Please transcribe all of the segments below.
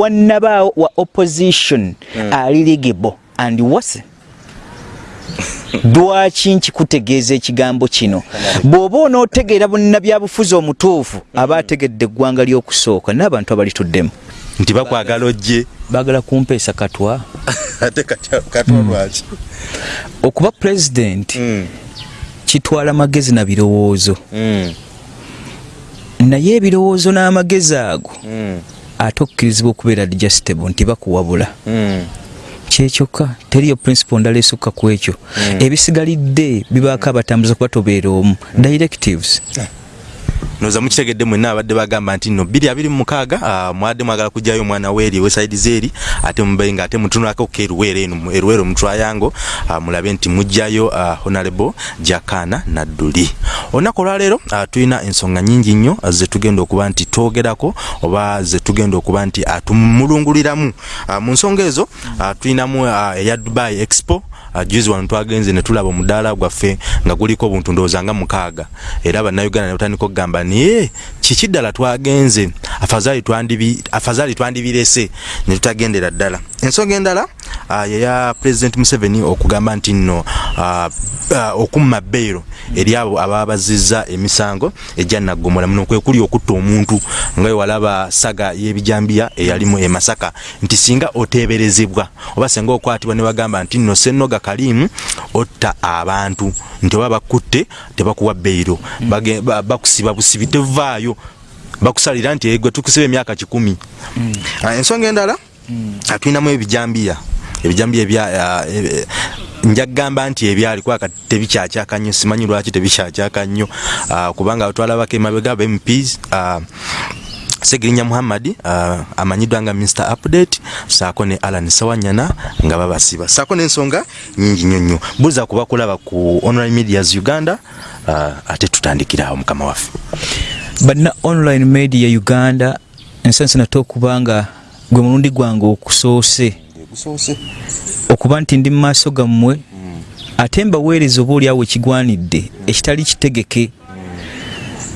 wannabaawo wa opposition ali ligable and wase lwaki nkikutegeeza ekigambo kino? Bw'oba onootegeera bunnabyabufuzi omutuufu aba ategedde eggwanga ly'okusooka n'abantu abalituddemu nti bakwagala ojje. Baagala kumpeesa katwa. Ate katwa katwa lwaki? Okuba pulezidenti Mm, kitwala magezi na birowoozo. Mm, naye ebirowoozo n'amagezi ago mm, ate okkirizibwa okubeera digestible nti bakuwabula. Mm. kyekyokka teriyo principle ndala esukka ku ekyo. Ebisigalidde bibaako abatambuza kuba tobeera omu. Directives noza mukitegedde mwenna abadde bagamba nti mu mukaaga ah, mwadde mwagala kujjayo omwana weeri wesaidi zeeri ate mube nga ate mutunulako ku eruweero eno eruweero mu triangle ah, mulabe nti mujjayo ah, honorable jakana nadduli. Olunaku olwaleero tulina ensonga nyingi nnyo zetugenda okuba nti twogerako oba zetugenda okuba nti tumulunguliramu mu nsonga ezo tulinamu eya dubai expo juzi wano twagenze ne tulaba omudaala gwaffe nga guliko obuntu ndowooza nga mukaaga. Era bannayuganda ne batandika okugamba naye kiki ddala twagenze? Afazali twandibirese ne tutagendera ddala. Ensonga endala uh, yeya president museveni okugamba nti nno uh, uh, okumma bbeero eri abo ababa bazizza emisango ejja naggomola muno kwe kuli okutta omuntu nga wewalaba saga y'ebijambiya eyalimu e masaka nti singa oteeberezebwa oba singa okwatibwa ne bagamba nti nno sennoga kalimu otta abantu. Nti oba bakutte tebakuwa Bage- ba- bakusiba busibi tevaayo bakusalira nti egwe tukusiba emyaka kikumi. Ah, ensonga endala ah, tulinamu ebijambiya. Ebijambiya ah, eh, nja kugamba nti ebyali kwaka tebikyakyaka nnyo. Simanyi lwaki tebikyakyaka nnyo. Kubanga twalabako emabega ba mps ah, segirinya muhammad uh, amanyiddwa nga mr update saako ne alan sawanyana nga babasiba. Saako n'ensonga nyingi nnyo nnyo. Buuza kuba kulaba ku online medias uganda uh, ate tutandikirawo mukama waffe. Banna online media uganda ensansa nate okuba nga gwe mulundi gwange okusoose. Okuba nti ndi mu maaso gammwe ate mbaweereza oba oliawo ekigwanidde ekitali kitegeke.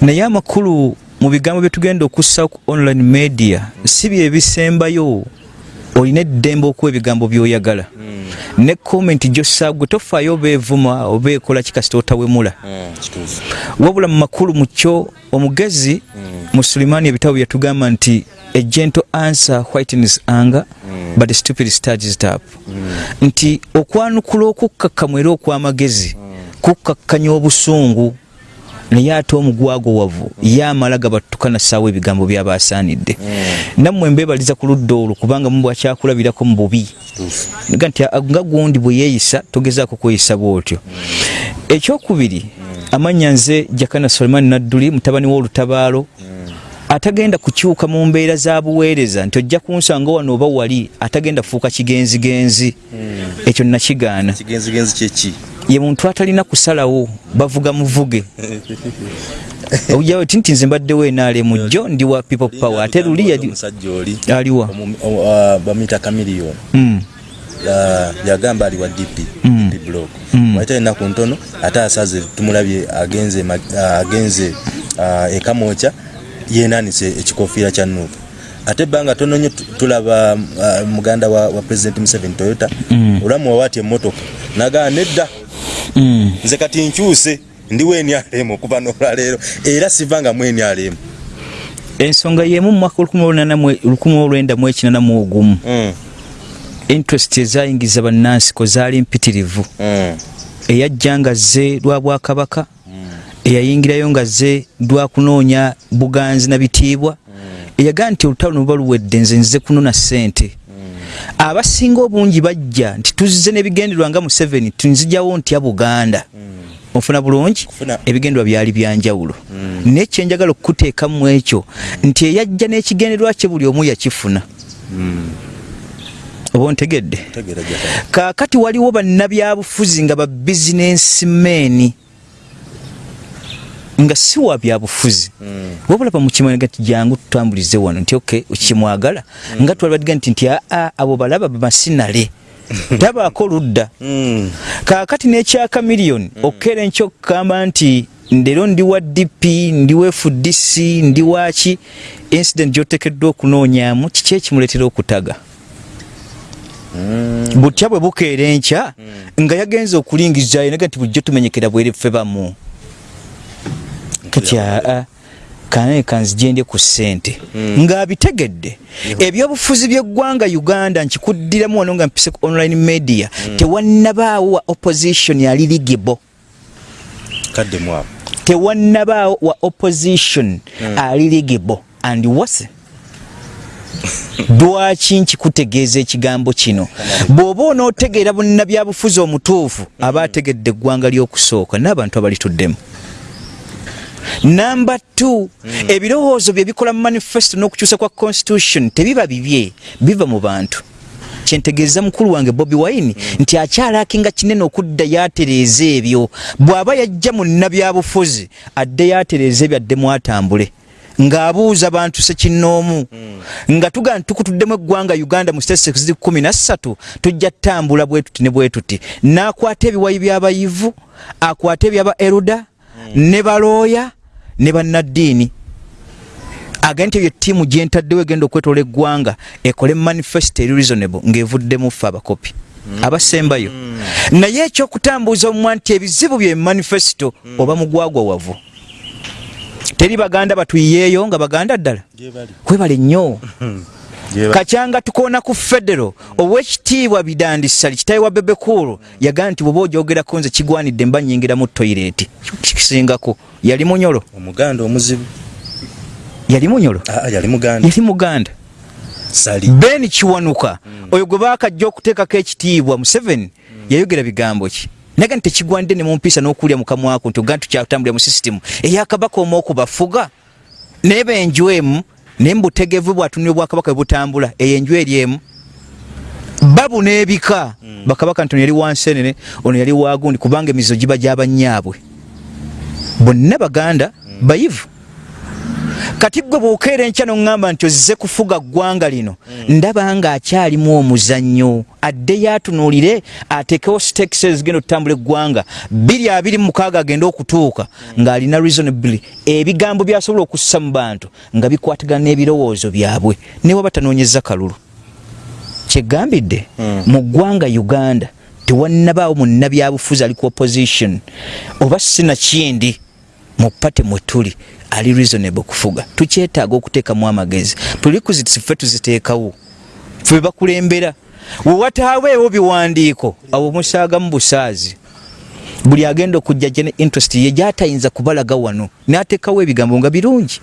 Naye amakulu mu bigambo bye tugenda okussa ku online media si byebisembayo olina eddembe okuwa ebigambo by'oyagala. Ne komenti gyossaa gwe tofaayo oba evuma oba ekola kikasita otawemula. Wabula mu makulu mu kyo omugezi mu sulimaani ebitabo byatugamba nti a gentle answer whitens anger but a stupid it up nti okwanukula okukkakkamu era okw'amagezi kukkakkanya obusungu naye ate omugwago wavu ye amala gabattukana ssaawa ebigambo byabasaanidde nammwe mbeebaliza ku ludda olwo kubanga mu bwakyakulabirako mu bubi. Nga nti a- nga gundi bwe yeeyisa togezaako kweyisa bw'otyo. Ekyokubiri amannya nze jakana sulemani nadduli mutabani w'olutabaalo atagenda kukyuka mu mbeera za buweereza nti ojja kunsanga wano oba wali atagenda kufuuka kigenzigenzi. Ekyo nakigaana. Ye muntu atalina kusalawo bavuga muvuge. Ojjawo ti nti nze mbaddewo enaale mujjo ndi wa people power. Ate luli aliwa bamuyita kamiliyoni Mm. yagamba ali wa dp Mm. DP block. Mm. waita enaku ntono ate asaze tumulabye agenze agenze ekamwokya yenanise ekikofiira kya nuupu ate ebbanga tono nnyo tu- tulaba ah, muganda wa, wa president museveni toyota Mm. olamuwa waati emmotoka nagaa nedda Mm. nze kati nkyuse ndi wenyalemu okuva nolwaleero era sivanga mwenyalemu ensonga yemu mu mwaka 1981 mm. interest ezayingiza bannansiko zaali mpitirivu mm. eyajja nga zze lwa bwakabaka eyayingirayo nga zze lwa kunoonya buganzi na bitiibwa eyagaa nti olutalo ne buba luwedde nze nze kunona ssente. Abasinga obungi bajja nti tuzze n'ebigenderwa nga museveni tunzijawo ntya buganda? Ofuna bulungi? Kufuna. ebigenderwa byali byanjawulo naye kyenjagala okukuteekamu ekyo nti eyajja n'ekigenderwa kye buli omu yakifuna. Oba ontegedde? Kaakati waliwo bannabyabufuzi nga ba bizinensi meeni nga si wa byabufuzi. Mm. wabula bamukimanyiga nti jangu tutambulize wano. Nti ok kimwagala nga twalibadiga nti nti aa abo balaba bamasinale tabaako ludda. Mm. kaakati n'ekyaka miliyoni okukera enkyo okugamba nti ndero ndi wa dp ndi wa fdc ndi waki incident gyotekeddwa okunoonyamu kiki ekimuleetera okutaga? Butya bwe bukeera enkya nga yagenza okulingizayo naga nti bulijjo tumenyekera bwere ffe bamu kati aa kanaye kanzijendye ku ssente. Ng'abitegedde ebyobufuzi by'eggwanga uganda nkikuddiramu wano nga mpise ku online media. Tewannabaawo wa opposition yali ligibo tewannabaawo wa opposition ali ligibo and wase. Lwaki nkikutegeeza ekigambo kino? Bw'oba onootegeera bunnabyabufuzi omutuufu aba ategedde eggwanga ly'okusooka n'abantu abalituddemu namba t ebirowoozo bye bikola mu manifesto n'okukyusa kwa constitution tebiba bibye biva mu bantu. Kyentegeeza mukulu wange bobi wine nti akyalakinga kinene okudda yatereeza ebyo. Bw'aba yajja mu nnabyabufuzi adde yatereeza ebyo addemu atambule ng'abuuza bantu sekinnoomu nga tuga nti tukutuddemu eggwanga uganda mu state ziri kumi na ssatu tujja ttambula bwe tuti ne bwe tuti. N'akwata ebiwayi by'abayivu akwata ebyaba eruda ne balooya ne bannaddiini. Agenda nti ebyo ttiimu gyentaddewo egenda okwetoola eggwanga ekole manifesto eri reasonable ng'evuddemu ffe abakopi abasembayo. Naye ekyokutambuuza omumwa nti ebizibu bye manifesto oba mugwagwa wavu. Teri baganda batuyiyeeyo nga baganda ddala? Kwebale nnyo kacyanga tukoona ku federo owekitiibwa bidandisali kitawe wa bebekulu yagamba nti bwoba ogyogerako nze kigwanidde mba nyingira mu toyireti kikisingako yali munyolo? Omuganda omuzibu. Yali munyolo? Aa, yali muganda. Yali muganda. Sali. Ben kiwanuka oyo gwe baakajja okuteekako ekitiibwa museveni yayogera bigambo ki? Naga nti tekigwanidde ne mumpiisa n'okulya mukamwako nti ogaa tukyatambulira mu sisitimu eyakabaka omu okubafuga naye benju emu naye mubutegevu bwatunira obwakabaka bwe butambula eyo enju eri emu. Babu n'ebika. Bakabaka nti ono yali wansenene ono yali wagundi kubanga emizizo giba gy'abannyaabwe bonna baganda bayivu kati gwe bw'okeera enkya noŋŋamba nti ozze kufuga ggwanga lino ndaba nga akyalimu omuzannyo addeyo atunuulire ateekewo stakes ezigenda okutambula eggwanga bbiri abiri mu mukaaga agenda okutuuka ng'alina reasonably ebigambo byasobola okussa mu bantu nga bikwatagana n'ebirowoozo byabwe ne waba tanoonyeza kalulu. Kyegambidde mu ggwanga uganda tewannabaawo munnabyabufuzi ali ku opposition oba sinakindi mu pate mwe tuli ali reasonable kufuga. Tukyetaaga okuteekamu amagezi. Prerequisites ffe tuziteekawo. Ffe bakulembera. Wewataaweewo biwandiiko. Awo musaagamu busaazi. Buli agenda okujja gye ne interest ye gyatayinza kubalaga wano n'ateekawo ebigambo nga birungi.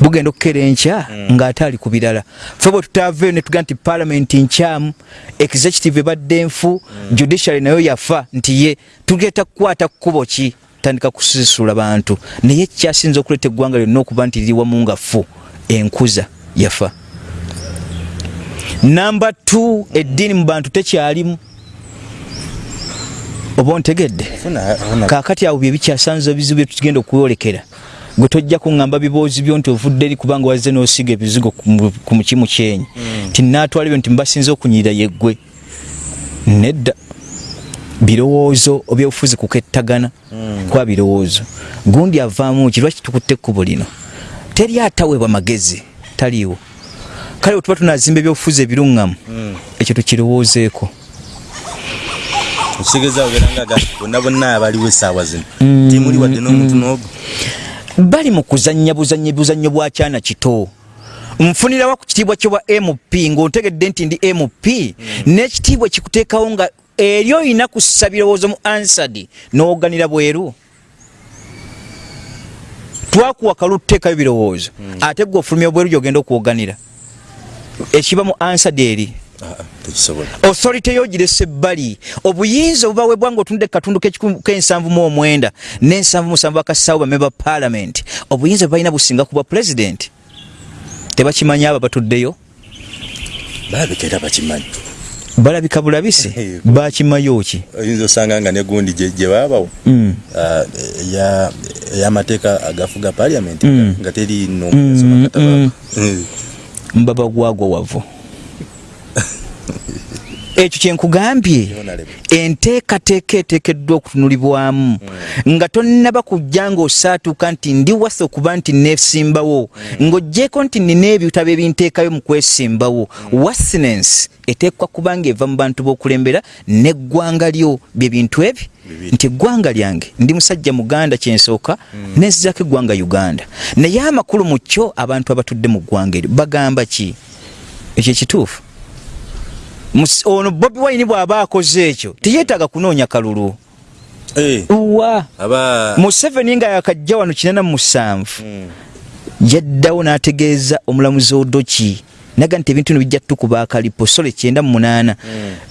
Bugenda okukeera enkya ng'ate ali ku birala. Ffe bwe tutaaveeyo ne tugaa nti palamenti nkyamu executive ebadde nfu judiciary nayo yafa nti ye. Tugeta kukwata kkubo ki tandika kusisula bantu. Naye kyasinza okuleeta eggwanga lyonna okuba nti liri wamu nga fu enkuza yafa. Namba t eddiini mu bantu tekyalimu. Oba ontegedde? Kaakati awo bye bikyasanza ebizibu bye tugenda okwolekera gwe tojja kuŋŋamba biboozi byo nti ovudde eri kubanga wazze n'osiga ebizigo ku mu- ku mukimu kyenyi. Ti naatwala ebyo nti mbasinze okunyirira yeggwe. Nedda birowoozo ebyobufuzi kukettagana kwa birowoozo. Gundi avaamu ki lwaki tukutte ekkubo lino? Teri ataweebwa magezi taliiwo. Kale bwe tuba tunazimba ebyobufuzi ebiruŋŋamu ekyo tukirowoozeeko. Okitegeeza ogeranga bonna bonna abaliwo essaawa zino. Timuli wadde n'omuntu n'ogu bali mu kuzannya buzannyi buzannyo bwa kyana kito. Nfunirawo ku kitiibwa kyobwa mp ng'ontegedde nti ndi mp n'ekitiibwa kikuteekawo nga eri oyina kussa birowoozo mu ansadi n'oganira bweru. Twakuwa kalu tuteekayo birowoozo ate gwe ofulumya bweru gyogenda okwoganira. Ekiba mu ansadi eri. Aa, tekisobola. Authority yo girese ebbali. Obuyinza obubaweebwa nga otunudde katundu k'ensanvu mu omwenda n'ensanvu musanvu akasaawo bamemba parliament. Obuyinza bwe balina businga kuba president? Tebakimanyi abo batuddeyo? Balabika era bakimanyi balabika bulabisi bakimayo ki oyinza osanga nga negundi gye baabawo Mm. eya- ey'amateeka agafuga paliamenti Mm. nga teri Mm, nomugaso mbaba gwagwa wavu ekyo kyenkugambye enteekateeka eteekeddwa okutunulibwamu. Nga tonnaba kujja ng'osaatuuka nti ndi wasa okuba nti neesimbawo. Ng'oggyeko nti nina ebitabo ebinteekayo mu kwesimbawo. Wassinensi eteekwa kuba nga eva mu bantu b'okulembera n'eggwanga lyo bye bintu ebyo nti eggwanga lyange ndi musajja muganda kyensooka nensizako eggwanga uganda. Naye amakulu mu kyo abantu abatudde mu ggwanga eryo bagamba ki? Ekyo ekituufu. Mus- ono bobi wine bw'aba akoze ekyo teyeetaaga kunoonya kalulu. Eh, wa aba. Museveni nga yakajja wano kinana mu musanvu. Yaddawo n'ategeeza omulamuzi odoki naga nti ebintu bino bijja tukuba akalipo. Sole kyenda mu munaana.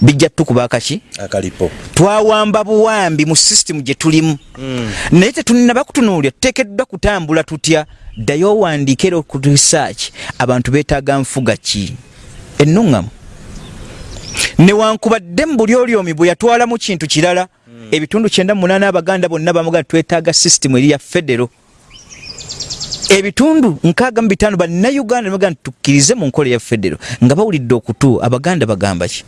Bijja tukuba akaki? Akalipo. Twawamba buwambi mu sisitemu gye tulimu. Naye tetunaba kutunuulira tuteekeddwa kutambula tutya? Ddayo owandiika era ku research abantu beetaaga nfuga ki? Ennuŋŋamu newankubadde mu buli olyomi bwe yatwalamu kintu kirala ebitundu kyenda mu munaana abaganda bonna bamuga twetaaga sisitemu eri ya federo. Ebitundu nkaaga mu bitaano bannayuganda nebaga nti tukkirize mu nkola ya federo nga bawulidde okutu abaganda bagamba ki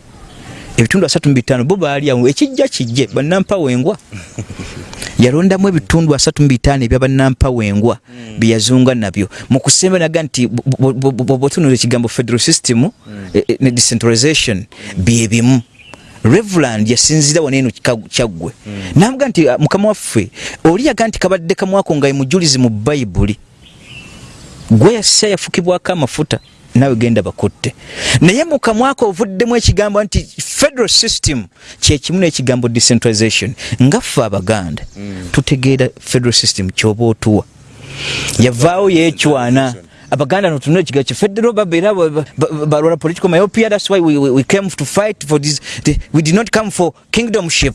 ebitundu asatu mu bitaano bo baali awo. Ekijja kijje bannampawengwa. Yalondamu ebitundu asatu mu bitaano ebya bannampawengwa bye yazunga nabyo. Mu kusemba naga nti bwotunula ekigambo federal system eh, eh, ne decentralization bye bimu. Reverand yasinzira wano eno kika- kyaggwe. Namuga nti ah, mukama waffe oli yaga nti kabadde kamwako nga ye mujulizi mu bayibuli gwe yassa yafukibwako amafuta nawe genda bakutte. Naye mu kamwako ovuddemu ekigambo nti federal system kyekimu n'ekigambo decentralization. Nga ffe abaganda tutegeera federal system kyoba otuwa. Yavaawo yeecwana abaganda notunula ekigambo ki federal babeera ba- ba- ba- balwala political myopia. That's why we, we, we came to fight for this the, we did not come for kingdomship.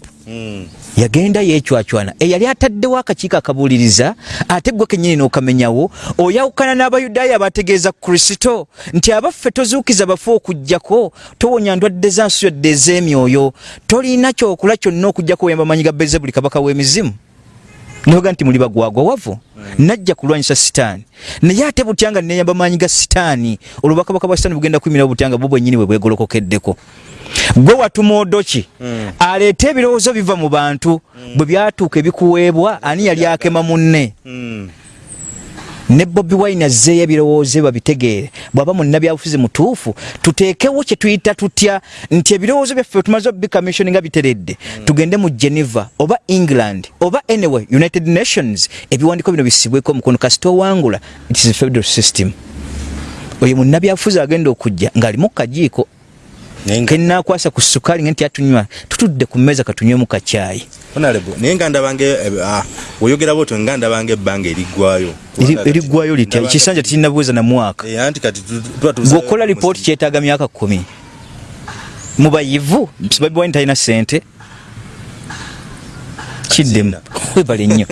Yagenda yeecwacwana eyali ataddewo akakiiko akabuuliriza ate gwe kenyini n'okamenyawo oyawukana n'abayudaaya abategeeza kristo. Nti abaffe tozuukiza bafe okugjako towonya ndwadde za nsi yodde ez'emyoyo. Tolina kyokula kyonna okugjako oyamba manyi ga bezebuli kabaka w'emizimu noga nti muli bagwagwa wavu najja kulwanyisa sitaani. Naye ate butyanga neyamba maanyi ga sitaani olwo bakabaka bwa sitaani bugenda kuyimirawo butyanga bwo bwennyini bwe bwegolokokeddeko. Gwe watuma odoki aleete ebirowoozo biva mu bantu bwe byatuuka ebikuweebwa ani yali akema munne ne bobi wine azzeeyo ebirowoozo babitegeere. Bw'aba munnabyabufuzi mutuufu tuteekewo kye tuyita tutya nti ebirowoozo byaffe tumaze obicommission nga biteredde tugende mu geneva oba england oba anyway united nations ebiwandiiko bino bisibweko omukono. Kasita owangula it is a federal system. Oyo munnabyabufuzi agenda okujja ng'alimu kajiiko naye nga- kenakwasa ku sukaali nga nti atunywa tutudde ku mmeeza katunywemu kacyayi honorable. Naye nga ndabange eh, ah, oyogera bwotyo nga ndabange ebbanga eriggwayo Eri- eriggwayo litya Ndabanga- ekisanja tekirinabuweza na mwaka? Eh, anti kati gweokola lipooti kyetaaga myaka kumi mu bayivu babiwani talina sente kiddemu webale nnyo.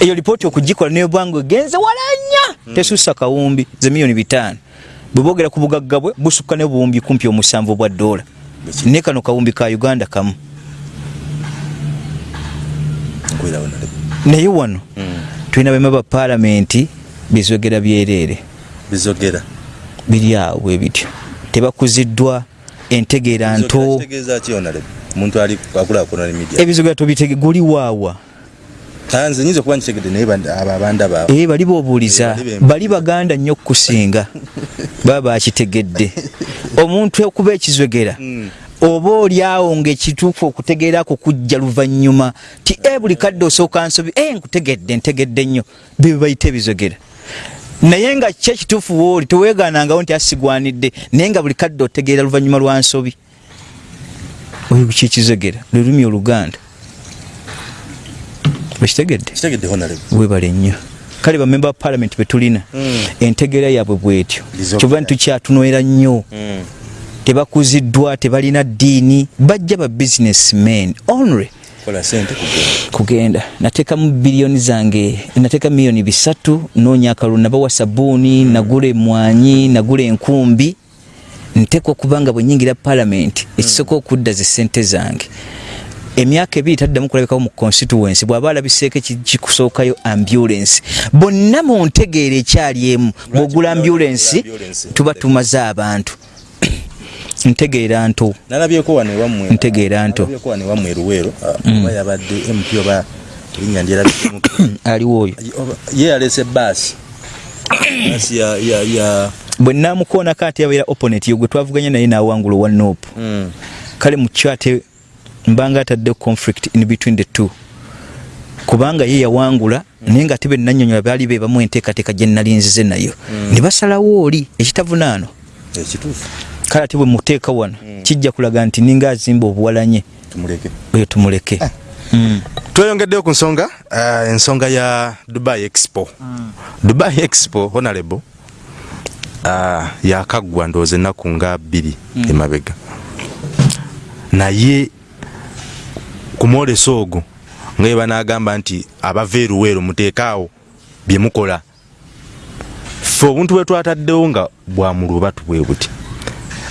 Eyo lipooti okugikola nebwanga egenze wala nnya. Tesussa kawumbi ze miliyoni bitaano. Bwe boogera ku bugagga bwe busukka ne buwumbi kumpi omusanvu bwa ddoola ne kano kawumbi ka uganda kamu. Naye wano tulina bema ba paalamenti bizogera byereere bizogera. Biri awo bwe bityo. Tebakuziddwa entegeera nto. ebizogera tobitege guli waawa. Tanze nyinza okuba nkitegedde naye abo abanda baabwe ee bali boobuuliza Eh, bali baganda nnyo okukusinga baba bakitegedde. Omuntu okuba ekizogera oba oli awo ngaekituufu okutegeerako kujja luvannyuma ti e buli kadde osooka nsobi e nkutegedde ntegedde nnyo. Bye bayita ebizogera. Naye nga ki ekituufu wooli teweegaanangawo nti asigwanidde naye nga buli kadde otegeera luvannyuma lwa nsobi. Oyo kyekizogera lwe lulimi oluganda. Ekitegedde kitegedde honorable. webale nnyo. Kale bamemba ba palamenti betulina Mm. entegeera yaabwe bwetyo. Kyova ntukyatunoera nnyo? Mm. Tebakuziddwa tebalina ddiini bajja ba businessmen only kugenda nateekamu biliyoni zange nateeka miliyoni bisatu noonya akalulu nabawa sabuuni nagula emwanyi nagula enkumbi nteekwa okubanga bwe nyingira palamenti ekisooka okudda ze sente zange emyaka ebiri taddamu kulabikawo mu constituency bw'aba alabiseeko eki- kikusookayo ambulance bonna mu ntegeera ekyali emu bw'ogula ambulance ambulance? tuba tumaze abantu ntegeera nto. Nalabyeko wano ewammwe Ntegeera nto. nalabyeko wano ewammwe eruweero oba yabadde mp oba erinnya ndyerabikemu aliwo oyo ye yalese baasi baasi ya bwe namukoonako ate yabeera opponent yo gwe twavuganya naye nawangula owa nope. Mm. kale mukyo ate mbanga atadde conflict in between the two. Kubanga ye yawangula naye nga ate benanyonyola baali be bamu enteekateeka gye nalinzize nayo. Ne basalawo oli ekitavunaano. Ekituufu kale ate bwe muteeka wano kijja kulaga nti ninga azimba obuwalanye. Oyo tumuleke. Mm. tweyongeddeyo ku nsonga uh, ensonga ya dubai expo. Mm. dubai expo honorable uh, yakaggwa ndowooza ennaku nga bbiri emabega. Naye ku mwoleso ogwo nga ye banagamba nti abava eruweero muteekaawo bye mukola fe obuntu bwe twataddewo nga bwamulubatu bwe buti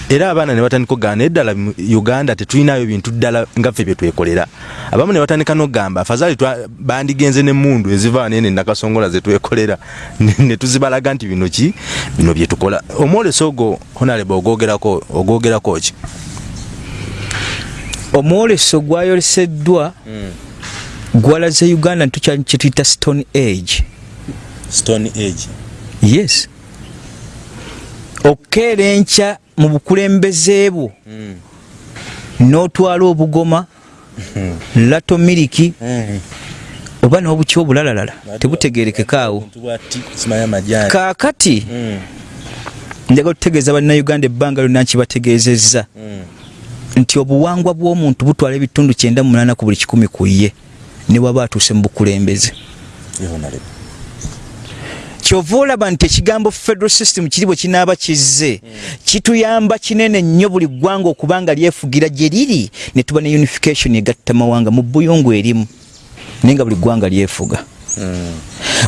era abaana ne batandika okugamba naye ddala uganda tetulinayo bintu ddala nga ffe bye twekolera. Abamu ne batandika n'okugamba afazaali bandigenze n'emmundu eziva wano ene nakasongola ze twekolera. Ne tuzibalaga nti bino ki? Bino bye tukola. Omwoleso ogwo honarebe ogwogerako ogwogerako ki? Omwoleso gwayoleseddwa gwalaze uganda ntukyali kyetuyita stone age. Stone age. Yes. Okukeera enkya mu bukulembeze bwo. N'otwala obugoma lato miliki oba n'obuki obulalalala tebutegerekekaawo kaakati njagala okutegeeza bannayuganda ebbanga lyonna nkibategeezezza. Nti obuwangwa bw'omuntu butwala ebitundu kyenda mu munaana ku buli kikumi ku ye ne waba atuuse mu bukulembeze kyova olaba nti ekigambo federal system kiri bwe kinaaba kizze kituyamba kinene nnyo buli ggwanga okuba nga lyefugira gye liri ne tuba ne unification egatta mawanga mu buyungu erimu naye nga buli ggwanga lyefuga.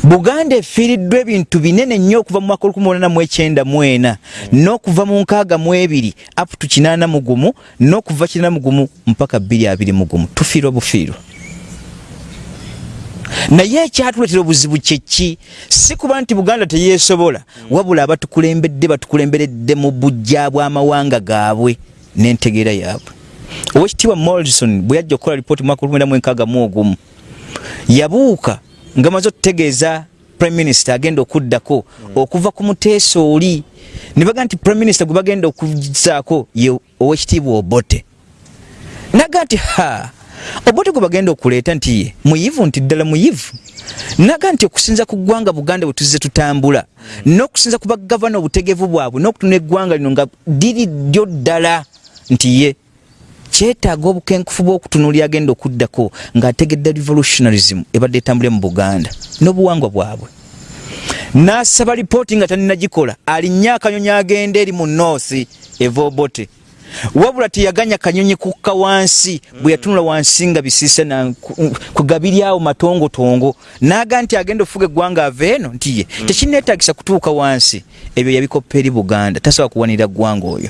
Buganda efiiriddwa ebintu binene nnyo okuva mu mwaka 1994 n'okuva mu nkaaga mu ebiri up to 81 n'okuva 81 mpaka 221 tufiirwa bufiirwa naye ekyatuleetera obuzibu kyeki si kuba nti buganda teyeesobola wabula abatukulembedde batukulemberedde mu bujja bw'amawanga gaabwe n'entegeera yaabwe. Owekitiibwa morrison bwe yajja okukola lipooti mu mwaka 1961 yabuuka nga maze okutegeeza prime minister agenda okuddako okuva ku muteeso oli. Ne baga nti prime minister gwe bagenda okuzaako ye owekitiibwa obote. Naga nti ha obote gwe bagenda okuleeta nti ye muyivu nti ddala muyivu. Naga nti okusinza ku ggwanga buganda bwe tuzze tutambula n'okusinza ku bagavana obutegevu bwabwe n'okutuna eggwanga lino nga diri ddyo ddala nti ye kyetaaga obukenkufu bw'okutunuulira agenda okuddako ng'ategedde revolutionarism ebadde etambule mu buganda n'obuwangwa bwabwe. N'asaba lipooti nga taninagikola alinnya akanyonyi agenda eri mu noosi eva obote wabula teyaganya kanyonyi kukka wansi bwe yatunula wansi nga bisiise na ku- kugabiryawo matongotongo naga nti agenda okufuga eggwanga ava eno nti ye. Tekineetagisa kutuuka wansi. Ebyo yabikoppa eri buganda. Tasobola kuwanira ggwanga oyo.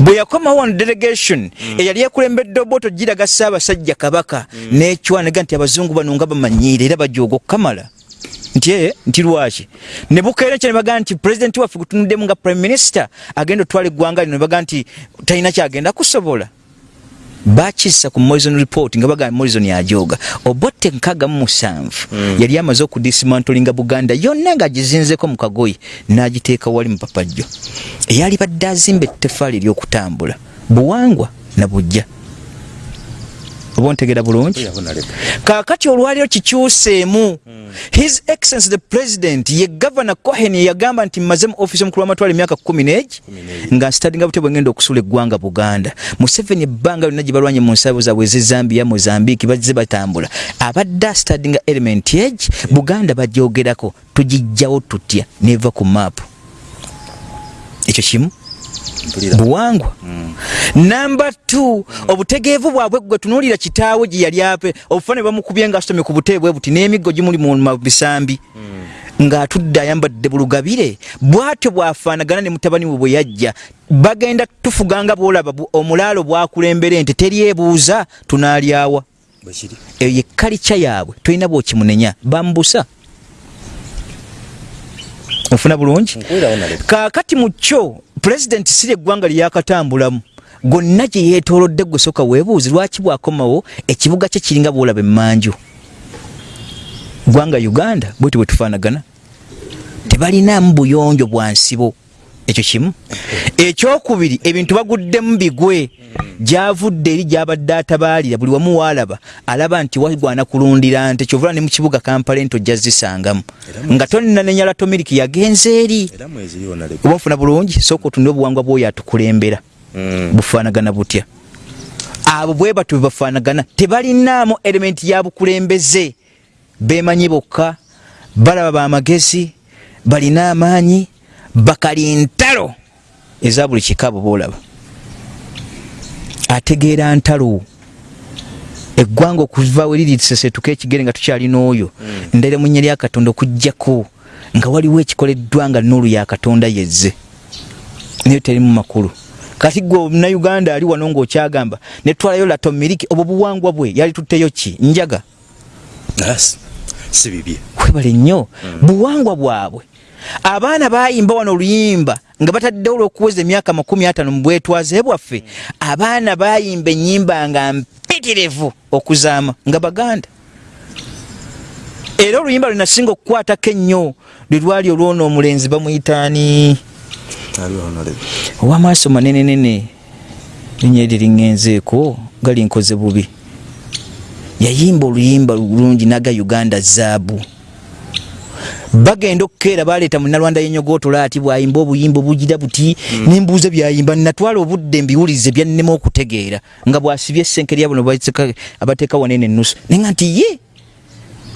Bwe yakomawo wano delegation eyali ekulembedde oboto giraga ssaabasajja kabaka n'ecwanega nti abazungu bano nga bamanyiire era bajooga okukamala nti ee nti lwaki? Ne bukeera ekyo ne bagaa nti pulezidenti waffe gutunuddemu nga prime minister agenda otwala eggwanga lino ne bagaa nti talina kyagenda kusobola. Bakissa ku moison report nga bagamba moison yajooga obotte nkaaga mu musanvu. Yali amaze okudisimantolinga buganda yonna ng'agizinzeko mu kagoyi n'agiteeka wali mu papajjo. Eyali badde azimba ettefaali ery'okutambula. Buwangwa na bujja oba ontegera bulungi kaakati olwaliro kikyuseemu his excellence the president ye gavana cohen yagamba nti mmaze mu ofisi omukulu w'amatwala emyaka kumi n'egi nga nsitadinga bute bwe ngenda okusula eggwanga buganda. Museveni ebbanga lyonna gye balwanye mu nsabo zaabwe ezezambia mozambique bazze batambula. Abadde asitadinga element age buganda bajyogerako tugijjawo tutya neva ku maapu ekyo kimu buwangwa. Namba t obutegeevu bwabwe gwe tunuulira kitaawe gye yali ape obufaane bamukubye nga asomye ku butebe bwe buti n'emiggo gimuli mu mabisambi ng'atudde ayambadde bulugabire bw'atyo bw'afaanagana ne mutabani we bwe yajja bagenda tufuganga bwolaba omulaalo bwakulembera ente teryebuuza tunaalyawa. Eyo ye kalica yaabwe tolina bwokimunenya bambusa. Ofuna bulungi? Kaakati mu kyo pulezidenti si lyeggwanga lyakatambulamu gonna gye yeetoolodde gwe soka weebuuzi lwaki bwakomawo ekibuga kye kiringa bwolaba emmanju? Gwanga uganda bweti bwe tufaanagana. Tebalinamu buyonjo bwa nsibo ekyo kimu. Ekyokubiri ebintu baguddemu bigwe. Gyavudde eri gyabadde atabaalira. Buli wamu waalaba alaba nti wagwana kulundira nte kyovula ne mu kibuga kampala ento ojja zisangamu. Nga tonnanenya latomiliki yagenze eri. Oba nfuna bulungi sooka otunire obuwangwa bwoyo atukulembera. Bufaanagana butya. Abo bwe batyo bwe bafaanagana tebalinaamu elementi ya bukulembeze. Beemanyi bokka balaba bamagezi balina amaanyi bakali ntalo eza buli kikabo boolaba ategeera ntalo. Eggwanga okuva we liri tusesetuka ekigere nga tukyalina oyo ndaire mu nnya lya katonda okugjako nga waliwo ekikoleddwa nga nuulu ya katonda yezze. Naye terimu makulu. Kati gwe omunauganda ali wano ng'okyagamba netwalayo lato miriki obwo buwangwa bwe yali tutteyo ki? Njaga si bibye webale nnyo buwangwa bwabwe. Abaana bayimba wano oluyimba nga bataddewo olw'okuweza emyaka makumi atano mu bwetwaze bwaffe. Abaana bayimba ennyimba nga mpitirivu okuzaama nga baganda. Era oluyimba lwenasinga okukwatako ennyo lwe lwali olwona omulenzi bamuyitaani. Owamaaso manenenene linya eryo liŋŋenzeeko nga linkoze bubi yayimba oluyimba lulungi naga uganda zaabu. Bagenda okukeera baleeta munalwanda yenyogootola ati bwayimba obuyimba obugira buti nembuuza byayimba natwala obudde mbiwulize byannema okutegeera nga bwasibye essenke lya buno abateeka wanene enusu nayenga nti ye!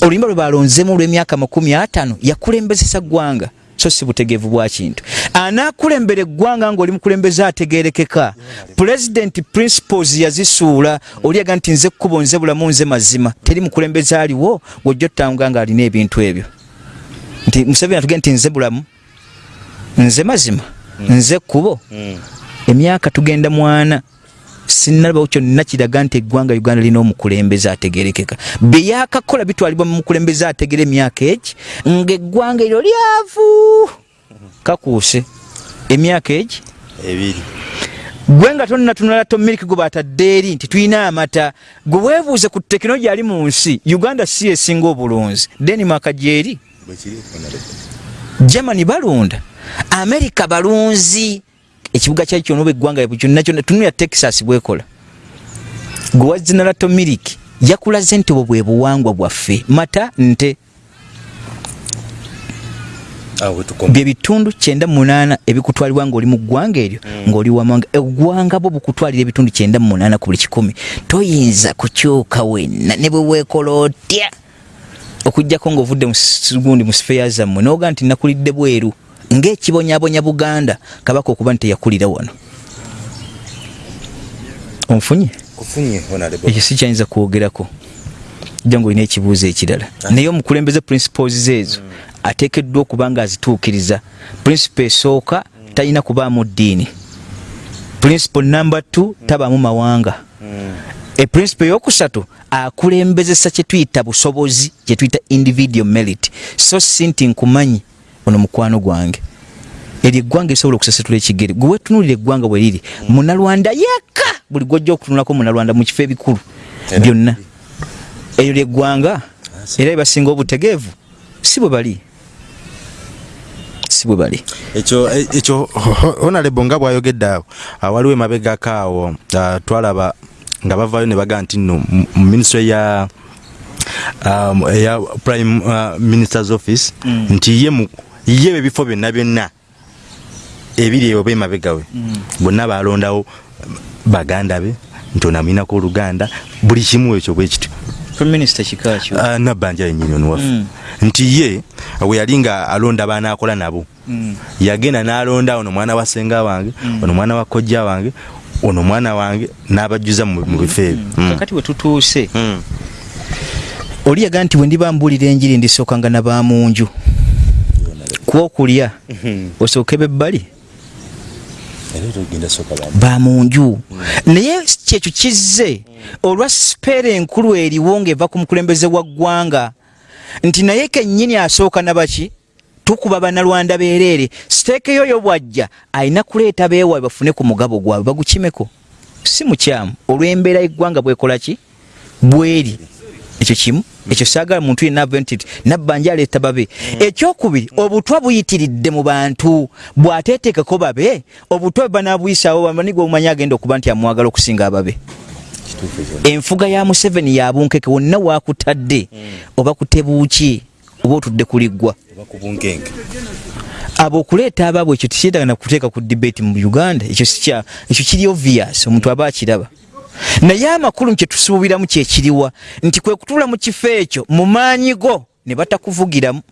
Oluyimba lwe balonzemu olw'emyaka makumi ataano yakulembezesa ggwanga so si butegeevu bwa kintu. Anaakulembera eggwanga ngaoli mukulembeze ategerekeka pulezidenti principles yazisuula oliaga nti nze kkubo nze bulamu nze mazima. Teri mukulembeze aliwo gwojja otutanga nga alina ebintu ebyo. Nti museveni atugee nti nze bulamu nze mazima nze kkubo emyaka tugenda mwana sinalabawo kyonna kiraga nti eggwanga uganda lina omukulembeze ategerekeka. Byeyakakola bitwalibwa mu mukulembeze ategera emyaka egi ngaeggwanga eryo lyavu. Kakuuse emyaka egi ebiri. Gwe nga tonnatunula tomiliki gwe batadde eri nti tulina amata gwe weebuuze ku tekinologi ali mu nsi uganda si esinga obulunzi. Denimaka gyeri? Germany balunda. America balunzi ekibuga kyali kyona oba eggwanga kyonna tunulya texas bwekola. Gwe wazinalato miliki yakulaze nti obwo bwe buwangwa bwaffe. Mata nte. Bye bitundu 98 ebikutwalibwa ngaoli mu ggwanga eryo ngaoli wamanga eggwanga bwo bukutwalira ebitundu 98 ku buli kikumi. Toyinza kukyuka wenna ne bwe weekola otya? Okugjako ngaovudde gundi mu sifeya zammwe noga nti nakulidde bweru ngaekibonyabonya buganda kabaka okuba nti teyakulira wano. Onfunye? Ekyo si kyayinza kwogerako. Jja nga olina ekibuuzo ekirala. Naye omukulembeze principles ezo ateekeddwa okuba nga azituukiriza principle esooka talina kubaamu ddiini. Principle number t tabaamu mawanga. Eprincipe eyokusatu akulembezesa kyetuyita busobozi kyetuyita individual merit. So si nti nkumanyi ono mukwano gwange. Eryo eggwanga esobola okusesetula ekigere. Gwe wetunulira eggwanga bwe riri munalwanda yekka! Buli gwojja okutunulako munalwanda mu kifo ebikulu byonna. Eryo lyeggwanga era ebasinga obutegeevu. Si bwe bali. Si bwe bali. Ekyo honorable nga bwayogedde awo waliwo emabegako awo twalaba nga bavaayo ne bagaa nti nno mu ministry ya eya prime uh, minister's office mm. nti ye mu ye ebifo byonna byonna ebiri eyo bemabegawe mm. bonna balondawo baganda be nti onamwinako oluganda buli kimu ekyo bwe kityo uh, nabbanja yenyini onuwaffe mm. nti ye we yali nga alonda baana akola nabo mm. yagenda n'alonda ono mwana wa senga wange ono mwana wa kojja wange ono mwana wange n'abajjuza mu bifo ebyo kakati we tutuuse mm. oli yaga nti bwe ndiba mbuulira enjiri ndisookanga nabamunju kwokulya osooke bebbali bamunju naye kyekyo kizze olwa sipeera enkulu eriwo ng'eva ku mukulembeze wa ggwanga nti naye kennyini asooka nabaki tukuba banalwanda bereere siteeke yoyo bwajja alina kuleeta beewa bafune ku mugabo gwabwe bagukimeko. Si mukyamu. Olw'embeera eggwanga bwekola ki? Bweri. Ekyo kimu ekyo saagala muntu yenna ave nti nabbanja aleeta babe. Ekyokubiri obutwa buyitiridde mu bantu. Bw'ateetekeko babe obutwa banabuyisaawo bamanigwe obumanyi agenda okuba nti amwagala okusinga ababe. Enfuga ya museveni yabunkeke wonna wakutadde oba kutebuuki oba otudde kuliggwa abo okuleeta abaabwe ekyo tekyetagana kuteeka ku debate mu uganda. Ekyo kiri obvious omuntu aba akiraba naye amakulu kyetusuubiramu kyekiriwa nti kwe kutuula mu kifo ekyo mu maanyi go ne batakuvugiramu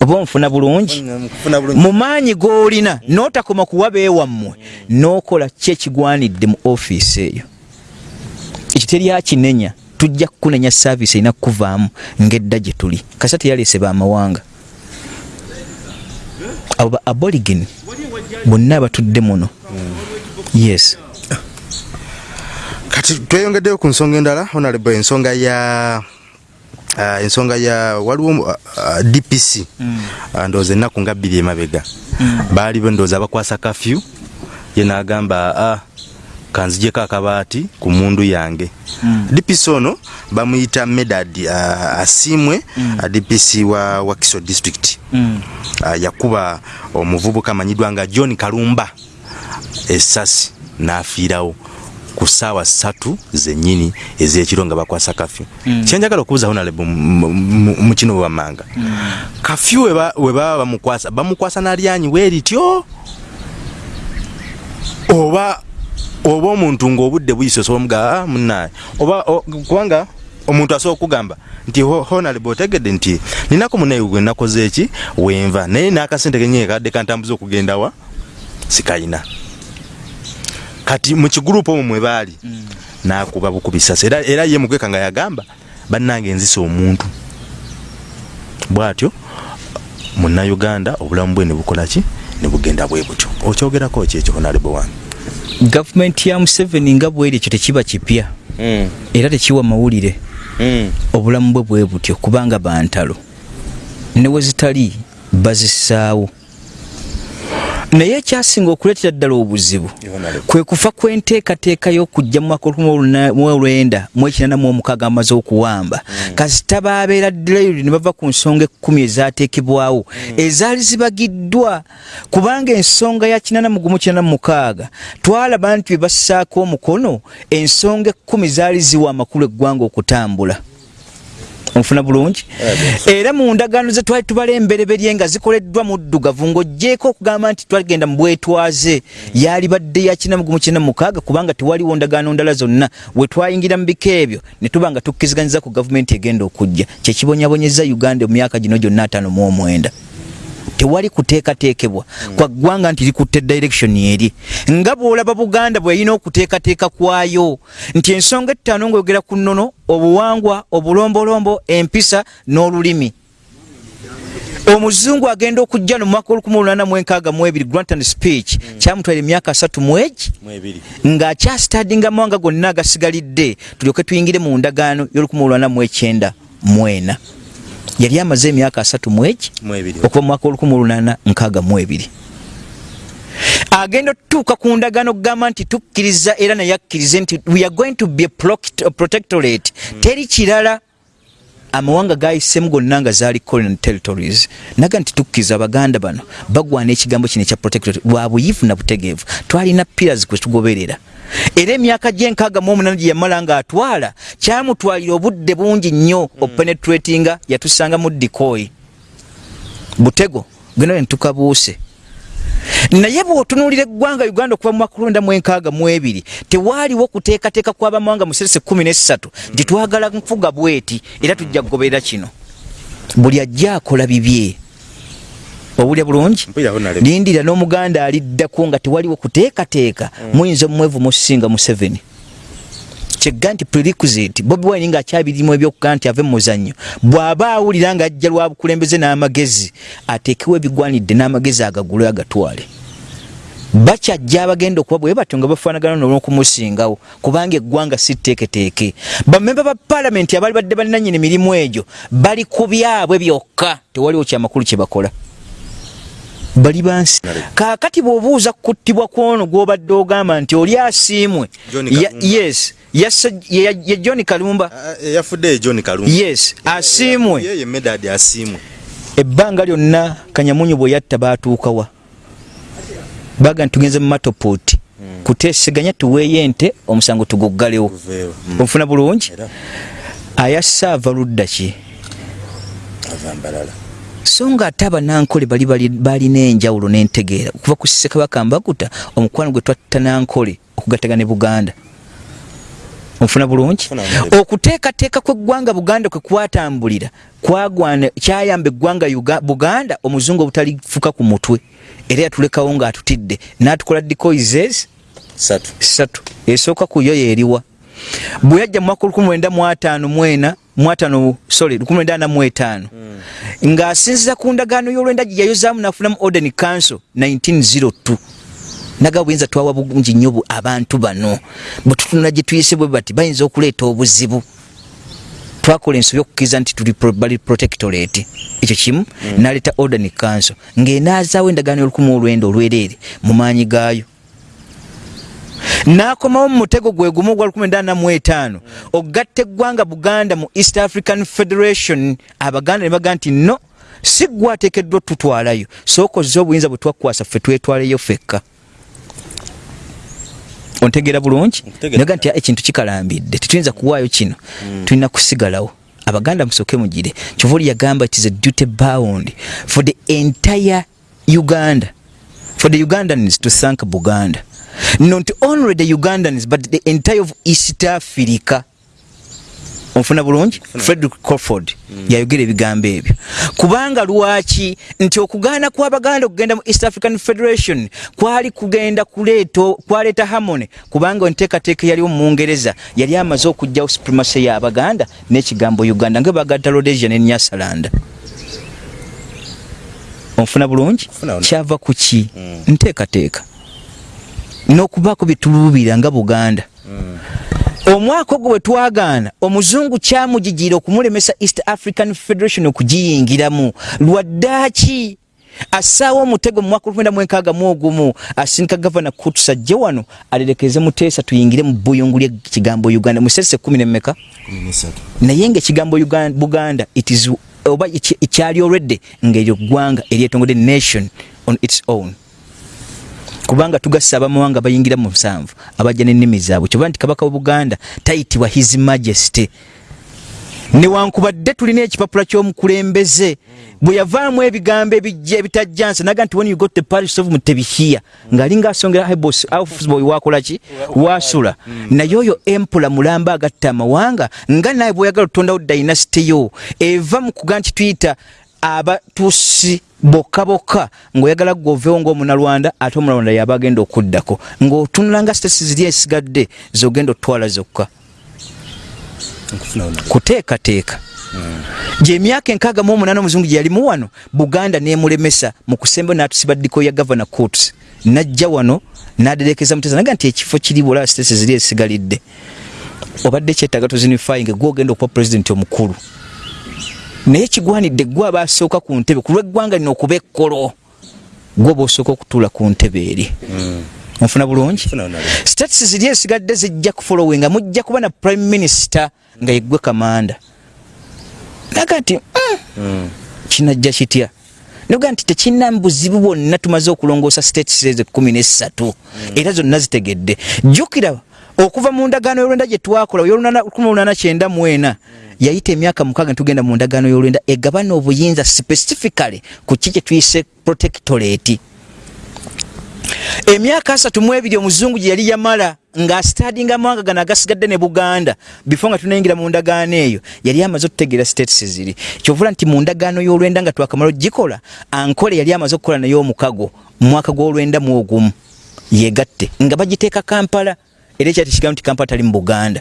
oba onfuna bulungi? Mu maanyi g'olina n'otakoma kuwa beewammwe n'okola ki ekigwanidde mu ofiisi eyo. Ekyo teryakinenya tujja kukunenya saaviisi erina kukuvaamu ng'edda gye tuli. Kasa teyaleese baamawanga. Abo ba aborigin bonna abatudde muno. Yes kati tweyongeddeyo ku nsonga endala honorable ensonga ya uh, ensonga ya waliwo uh, uh, dpc mm. uh, ndowooza ennaku nga bbiri emabega mm. baali ndowooza bakwasa kafyu ye n'agamba ah, kanzijeko akabaati ku mundu yange mm. dpc ono bamuyita medad uh, asiimwe mm. uh, dpc wa wakiso district mm. uh, yakuba omuvubuka amanyiddwa nga john kalumba esasi n'afiirawo ku ssaawa ssatu zennyini ez'ekiro nga bakwasa kafyu. Mm. kyenjagala okubuuza honalebo mu kino bwebamanga mm. kafyu we baba bamukwasa bamukwasa nalyanyi weerityo oba oba omuntu ng'obudde buyise osobola mugaa munaye oba kubanga omuntu asobola okugamba nti honalebo otegedde nti ninako munaye gwe nakoze eki? Wenva naye n'akasente kenyee kadde kantambuza okugendawa sikayina kati mukigurupu omwo mwebaali mm. nakuba bukubisasa era, era ye mukweka nga yagamba bannange enzisa omuntu. Bwatyo munnauganda obulamu bwe nebukolaki nebugenda bwe butyo. Okyogerako ki ekyo honalebo wange gavumenti ya museveni nga bweri ekyo tekiba kipya. Mm. era tekiwa mawulire. Mm. obulamu bwe bwe butyo kubanga bantalo. Newezitali bazisaawo naye ekyasinga okuleetera ddala obuzibu kwe kufa kwenteekateeka y'okujja mu mwaka olwenda mu ekinana mu omukaaga amaze okuwamba mm. kasita baabeera ddelayiri ne bava ku nsonga ekkumi ezaateekebwawo mm. ezaali zibagiddwa kubanga ensonga ya kinana mu gumu kinana mu mukaaga twalaba nti bwe bassaako omukono ensonga ekkumi zaali ziwa amakulu eggwanga okutambula onfuna bulungi. Era mu ndagaano ze twali tubala embereberye nga zikoleddwa muddugavu ng'ogjeeko okugamba nti twagenda mu bwetwaze. Yaali badde ya kinamugumu kina mukaaga kubanga tewaliwo ndagaano ndala zonna. We twayingira mu biko ebyo ne tuba nga tukkiriziganyiza ku gavumenti egenda okujja. Kyekibonyabonyeza uganda mu myaka gino gyonna ataano mu omwenda tewali kuteekateekebwa. Mm. kwa ggwanga nti likutte direction eri. Nga bw'olaba buganda bwe yalina okuteekateeka kwayo nti ensonga ettaano ng'oyogera ku nnono obuwangwa obulombolombo empisa n'olulimi. Omuzungu agenda okujja no mwaka olukumi olunana mu enkaaga mu ebiri grantan speech mm. kyamutwala emyaka asatu mu egi ng'akyasitadinga mawanga gonna agasigalidde tulyoke tuyingire mu ndagaano y'olukumi olunana mu ekyenda mwena yali amaze emyaka asatu mweki okuva mwaka olukumi olunana nkaaga mu ebiri. Agenda otutuuka ku ndagaano okugamba nti tukkiriza era naye akkirize nti we are going to be a protectorate. Mm. teri kirala amawanga gayisemu gonna nga zaali colonial territories. Naga nti tukkiriza abaganda bano bagwana ekigambo kino ekya protectorate lwa buyivu na butegeevu. Twalina pillars kwe tugoberera era emyaka gyenkaaga mu omunana gye yamala ng'atwala kyamutwalira obudde bungi nnyo mm. openetratinga yatusanga mu dikoyi butego genda nentukabuuse naye bw'otunuulira eggwanga uganda okuva mu makulonda mu enkaaga mu ebiri tewaaliwo kuteekateeka kw'abamawanga mu serese kumi n'essatu nti twagala nfuga bweti era tujja kugoberera kino. Buli ajja akola bibye owulya bulungi lindira n'omuganda aliddako nga tewaliwo kuteekateeka. Mm. muyinza omumwevu musinga museveni. Kyegga nti prerequisite bobi wine nga akyabirimu ebyokugaa nti ave mumuzannyo bw'aba awulira nga ajja lwa bukulembeze n'amagezi ateekewo ebigwanidde n'amagezi agagule agatwale. Bakyajja abagenda okuba bwe batyo nga bafaanagana n'okumusingawo kubanga eggwanga si tteeketeeke. Bamemba ba paalamenti abaali badde balinanyini mirimu egyo bali ku byabwe byokka tewaliwo kyamakulu kye bakola bali bansi. Kaakati bw'obuuza kuttibwa kwono gw'obadde ogamba nti oli asiimwe yes yasse- ye ye john kalumba. Yafudde john kalumba. Yes asiimwe. Yeye medad asiimwe. Ebbanga lyonna kanyamunyu bwe yatta baatuukawa baga nti tugenze mu matopoti kuteeseganya tuweeyo ente omusango tuguggalewo. Onfuna bulungi? Era. Ayasse ava ludda ki? Ava mbalala so nga ate abanankole bali balina enjawulo n'entegeera. Okuva ku ssekabaka mbakuta omukwano gwe twatta nankole okugattaga ne buganda. Onfuna bulungi? Okuteekateeka kw'eggwanga buganda kwe kwatambulira kwagwana kyayamba eggwanga buganda omuzungu obutalifuka ku mutwe. Era yatulekawo ng'atutidde. N'atukola decoises? Satu. Esooka ku yo yeeriwa bwe yajja mu mwaka 1954 mwatano sorry 1985 mm. ng'asinziza ku ndagaano y'olwendagi yayozaamu n'afunamu Orden Council 1902 naga buyinza twawa bulungi nnyo abantu bano. Bwe tutunula gye tuyise bwe bati bayinza okuleeta obuzibu. Twakola ensobi okukkiriza nti tuli bali protectorate. Ekyo kimu mm. n'aleeta Orden Council. Ng'enaazaawo endagaano y'olukumi olwenda olwereere mu maanyi gaayo. N'akomawo mu mutego gwe gumu ogwa 1945 ogatta eggwanga buganda mu east african federation. Abaganda ne baga nti no si gwe ateekeddwa tutwalayo sooka ozze obuyinza bwe twakwasa ffe twetwaleyo ffekka. Ontegeera bulungi? Naga nti "Ah, ekintu kikalambidde. Tetuyinza kuwaayo kino. Tulina kusigalawo. Abaganda musooke mugire. Kyova oli yagamba it is a duty bound for the entire uganda. For the ugandans to thank buganda not only the ugandans but the entire of east africa. Onfuna bulungi? Frederick crawford yayogera ebigambo ebyo. Kubanga lwaki? Nti okugaana kw'abaganda okugenda mu east african federation kwali kugenda kuleeta kwaleeta harmony kubanga enteekateeka yaliwo mu mungereza yali amaze okugjawo supremacy y'abaganda n'ekigambo uganda nga bagata rhodesia ne nyasalanda. Onfuna bulungi? Kyava ku ki? Nteekateeka n'okubaako byetuluubira nga buganda. Omwaka ogwo bwe twagaana omuzungu kyamugigira okumulemesa east african federation okugiyingiramu. Lwaddaaki assaawo omutego mu mwaka olwenda mu ogumu asindika gavana kutus ajje wano alerekeze muteesa tuyingire mu buyungu ly'ekigambo uganda musese kumi nesatu naye ngaekigambo Ugan- buganda it is oba ekyali olwedde ngaeryo ggwanga eryetongode nation on its own kubanga tugassa abamawanga bayingira mu musanvu abajja n'ennimi zaabwe. Kyoba nti kabaka wa buganda tayitibwa his majesty. Newankubadde tulina ekipapula ky'omukulembeze bwe yavaamu ebigambo ebijja ebitajjansa naga nti when you got the parish of mutebihiya ng'alinga asongera hebos boy wakola ki? Wasula naye oyo empula mulamba agatta amawanga nga naye bweoyagala otondawo dynasity yo eva mu kuga nti tuyita abatusi bokka bokka. Ng'oyagala gwoveewo ng'omunalwanda ate omunalwanda yaba agenda okuddako. Ng'otunula nga sitesi ziri esigadde zogenda otwala zokka. Kuteekateeka. Gyemyaka enkaaga mu omunaana omuzungu gye yalimu wano buganda nemulemesa mu kusemba n'atusiba ddiko ya gavana coats najja wano n'aderekeza mutesa naga nti ekifo kiri bwolaba sitesi ziri esigalidde. Obadde kyetaaga tozinifying gwogenda okuba pulezidenti omukulu naye kigwanidde gwe aba asooka ku ntebe ku lw'eggwanga lino okuba ekkolo gwe oba osooka okutuula ku ntebe eri. Onfuna bulungi? Nfuna wona states ziri esigadde zijja kufolowinga mujja kuba na prime minister nga yeggwe kamanda. Naga nti "Mm, kinajja kitya? Noga nti tekina buzibu bwonna tumaze okulongoosa states ezo kumi nesatu era zonna zitegedde. Jjukira okuva mu ndagaano y'olwenda gye twakola y'olunana mwena yayita emyaka mukaaga netugenda mu ndagaano y'olwenda egabana obuyinza specifically ku ki kye tuyise protectorate. Emyaka asatu mu ebiri omuzungu gye yali yamala ng'asitadinga amawanga gano agasigadde ne buganda bifo nga tunayingira mu ndagaano eyo yali amaze okutegeera states ziri kyovula nti mu ndagaano y'olwenda nga twakamala ogikola ankole yali amaze okukola naye omukago mu mwaka gw'olwenda mu ogumu yegatte nga bagiteeka kampala era ekyati kigambo nti kampala tali mu buganda.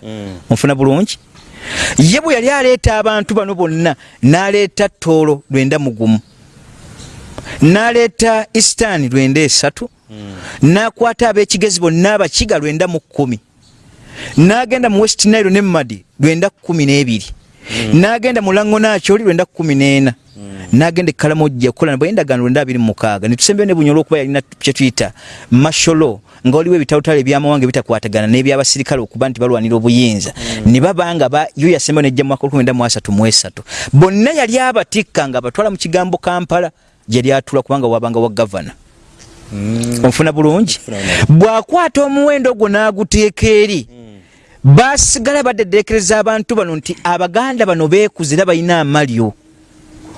Onfuna bulungi? Ye bwe yali aleeta abantu bano bonna n'aleeta toolo lwenda mugumu n'aleeta eastern lwenda esatu n'akwata ab'ekigezi bonna abakiga lwenda mu kkumi n'agenda mu west nile ne madi lwenda kkumi n'ebiri n'agenda mu lango nakyoli lwenda kkumi n'ena n'agenda ekkalamojja okukola nabo endagaano lwenda abiri mu mukaaga. Ne tusembeyo ne bunyola okuba yalina kye tuyita masholo nga waliwo ebitawutalo ebyamawanga ebitakwatagana n'ebyabasirikale okuba nti balwanira obuyinza. Ne babanga ba yo yasembeyo nejja mu mwaka olukumi mu asatu mu esatu. Bonna yali abatikka nga abatwala mu kigambo kampala gye lyatula kubanga wabanga wa gavana. Onfuna bulungi? Bw'akwata omuwendo ogwo n'aguteeka eri basigala badeddekereza abantu bano nti abaganda bano beekuzira balina amalyo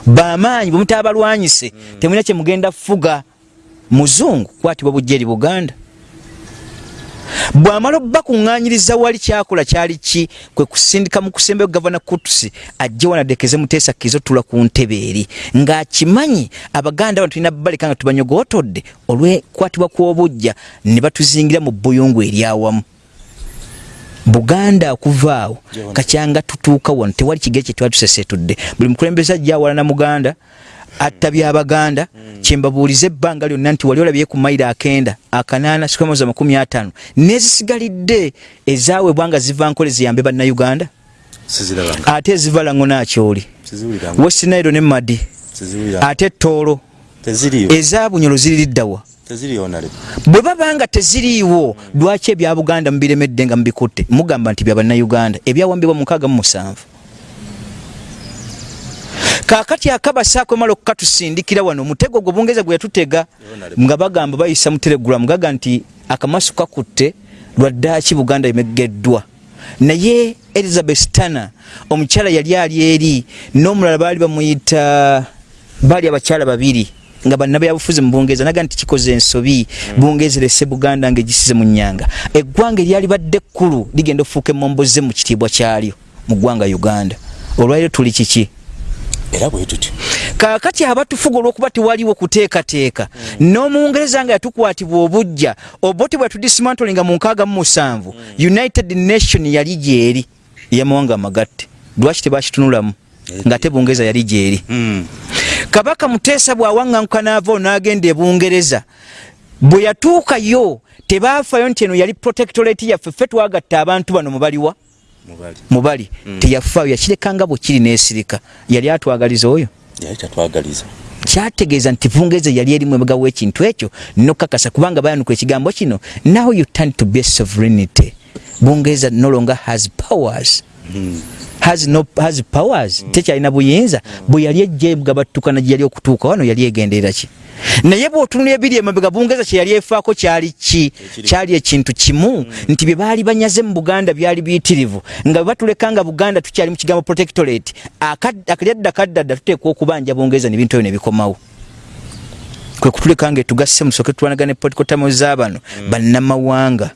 bamaanyi bwemutabalwanyise temulina kyemugenda fuga. Muzungu kwatibwa bujja eri buganda. Bw'amala obbakuŋŋaanyiriza wali kyakola kyali ki? Kwe kusindika mu kusembayo gavana kutusi ajje wanadekeze muteesa kizo tula ku ntebe eri. Ng'akimanyi abaganda bano tulina baleka nga tubanyogootodde olw'ekwatibwa kw'obujja ne batuzingira mu buyungu eryawamu buganda okuva awo. Kacyanga tutuuka wano tewali kigere kye twali tusesetudde buli mukulembeze ajja awalana muganda atta byabaganda kyembabuuliza ebbanga lyonna nti wali olabye ku mayiro akenda akanaana sikamoza makumi ataano nezisigalidde ezaweebwa nga ziva nkole ziyambe bannayuganda? Ate eziva lango nakyoli westinairo ne madi ate ettoolo ezabunyolo ziririddawa bwe babanga teziriiwo lwaki ebya buganda mubiremedde nga mubikutte? Mugamba nti byabannayuganda ebyawambibwa mukaaga mu musanvu. Kakati akabasaako emala okukatusindikira wano omutego gwe bungereza gwe yatutega nga bagamba bayisa mu telegulamu gaga nti akamasu kakutte lwaddaaki buganda emegeddwa naye elizabeth tana omukyala yali ali eri n'omulala baali bamuyita baali abakyala babiri nga bannabyabufuzi mu bungereza naga nti kikoze ensobi bungereza erese buganda ngaegisize mu nyanga eggwanga eryali badde ekkulu ligenda okufuuka emomboze mu kitiibwa kyalyo mu ggwanga uganda. Olwaliro tuli kiki? Era bwe tutyo kaakati abatufuga olw'okuba tewaliwo kuteekateeka n'omungereza nga yatukwatibwa obujja oboti bwe yatudismantolinga mu nkaaga mu musanvu united nation yali gyeri ey'amawanga amagatte. Lwaki tebakitunulamu ng'ate bungereza yali gyeri kabaka muteesa bw'awaŋŋanguka n'ava n'agenda e bungereza bwe yatuukayo tebaafayo nti eno yali protectorate yaffe ffe twagatta abantu bano mubaliwa mubali. Teyafaayo yakirekanga bwe kiri n'esirika. Yali atwagaliza oyo? Kyategeeza nti bungereza yali erimu emabega w'ekintu ekyo nokakasa kubanga bayanuka ekigambo kino now you turn to be sovereignty. Bungereza no longer has powers has no has powers. Tekyalina buyinza. Bwe yali ejja gabattukana gye yali okutuuka wano yali egenderera ki? Naye bw'otunula ebiri emabega bungereza kye yali efaako kyali ki? Kyali ekintu kimu. Nti bye baali banyaze mu buganda byali biyitirivu. Nga bwe batuleka nga buganda tukyali mu kigambo protectorate akalyadda kaddadda tuteekwa okubanja bungereza nebintu ebyo nebikomawo kwe kutuleka nga etugasse musooke tulwanagana epolitikotamo z'abano bannamawanga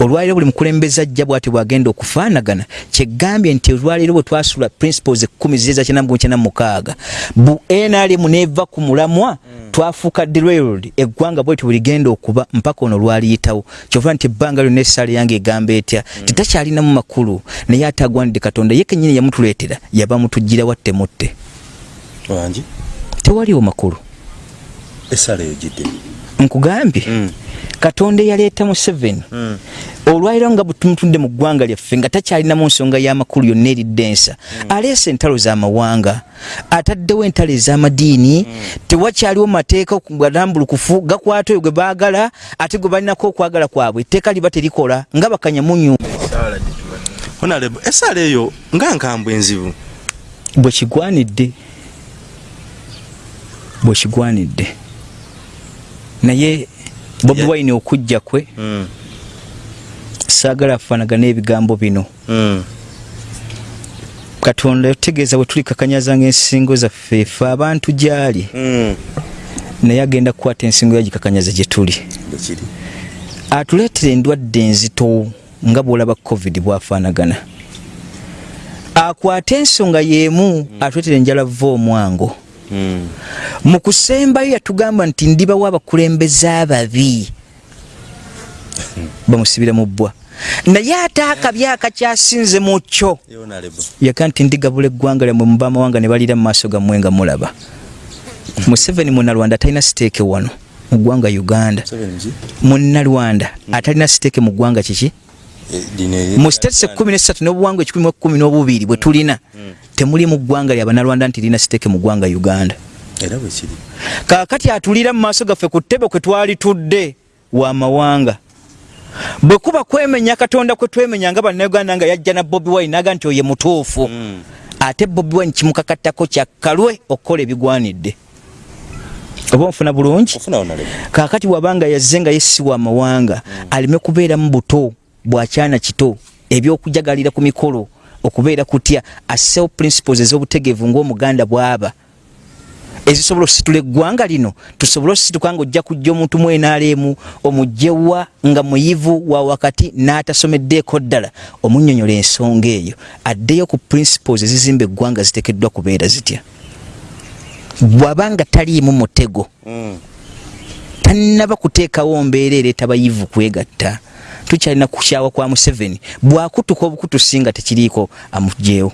olwaliro buli mukulembeze ajja bwati bwagenda okufaanagana kyegambye nti olwaliro bwe twasula principles ekkumi ziri ezakyenamukyenna mukaaga bu nrm neva ku mulamwa twafuuka derailed eggwanga bwetyo bweligenda okuba mpaka ono lwaliyitawo. Kyova nti ebbanga lyonna essaala yange egamba etya? Titakyalinamu makulu naye ate agwanidde katonda ye kenyini yamutuleetera yaba mutujjira watte mutte. Tewaliwo makulu. Esaala eyo gidde nkugambye Mm. katonda eyaleeta museveni olwaliro nga butumutudde mu ggwanga lyaffe nga takyalinamu nsonga y'amakulu yonna eridde ensa aleese entalo z'amawanga ataddewo entalo ez'amadiini tewakyaliwo mateeka galambulukufu gakwata oyo gwe baagala ate gwe balinako okwagala kwabwe etteeka liba terikola nga bakanyamunyu esaala eyo nga nkambwe enzibu. Bwe kigwanidde bwe kigwanidde naye bobi Yeah. wine okujja kwe saagala afaanagana ebigambo bino. Katonda yategeeza bwe tuli kakanyaza ng'ensingo zaffe efe abantu gy'ali. Naye agenda kukwata ensingo yagikakanyaza gye tuli. Bwekiri atuleetera endwadde enzito nga bw'olaba covid bwafaanagana. Akwate ensonga y'emu atuleetera enjala va omwango mu kusembayo yatugamba nti ndibawo abakulembeze ababi. Bamusibira mu bbwa. Naye ate akabi akakyasinze mu kyo. Yaga nti ndigabula eggwanga lyammwe muba amawanga ne balira mu maaso gammwe nga mulaba. Museveni munalwanda atalina siteeke wano. Mu ggwanga uganda. Munalwanda atalina siteeke mu ggwanga kiki? Eh, mu states ekkumi nesatu n'obuwangwa ekikumi mu ekkumi n'obubiri bwe tulina temuli mu ggwanga lyabanalwanda nti lina siteeke mu ggwanga uganda. Era bwe kiri. Kaakati atulira mu maaso gaffe ku ttebe kwe twali tudde wa mawanga. Bwe kuba kwemenya katonda kwe twemenya nga bannayuganda nga yajja na bobi wine naga nti oye mutuufu ate bobi wine kimukakattako kyakkalwe okukola ebigwanidde. Oba onfuna bulungi? Kaakati wabanga yazze nga yesiwa amawanga aleme kubeera mu buto bwakyana kito ebyokujagalira ku mikolo okubeera kutya assewo principles ez'obutegeevu ng'omuganda bw'aba. Ezisobola okusitula eggwanga lino tusobole okusituka nga ojja kujja omuntu mu nrm omugyewa nga muyivu wa wakati n'atasomeddeeko ddala omunnyonnyola ensonga eyo addeyo ku principles ezizimba eggwanga ziteekeddwa kubeera zitya? Bw'abanga taliimu mutego tannaba kuteekawo mbeera ereeta bayivu kwegatta tukyalina kukyawa kwa museveni. Bwakutuka obukutusinga tekiriiko amugyewo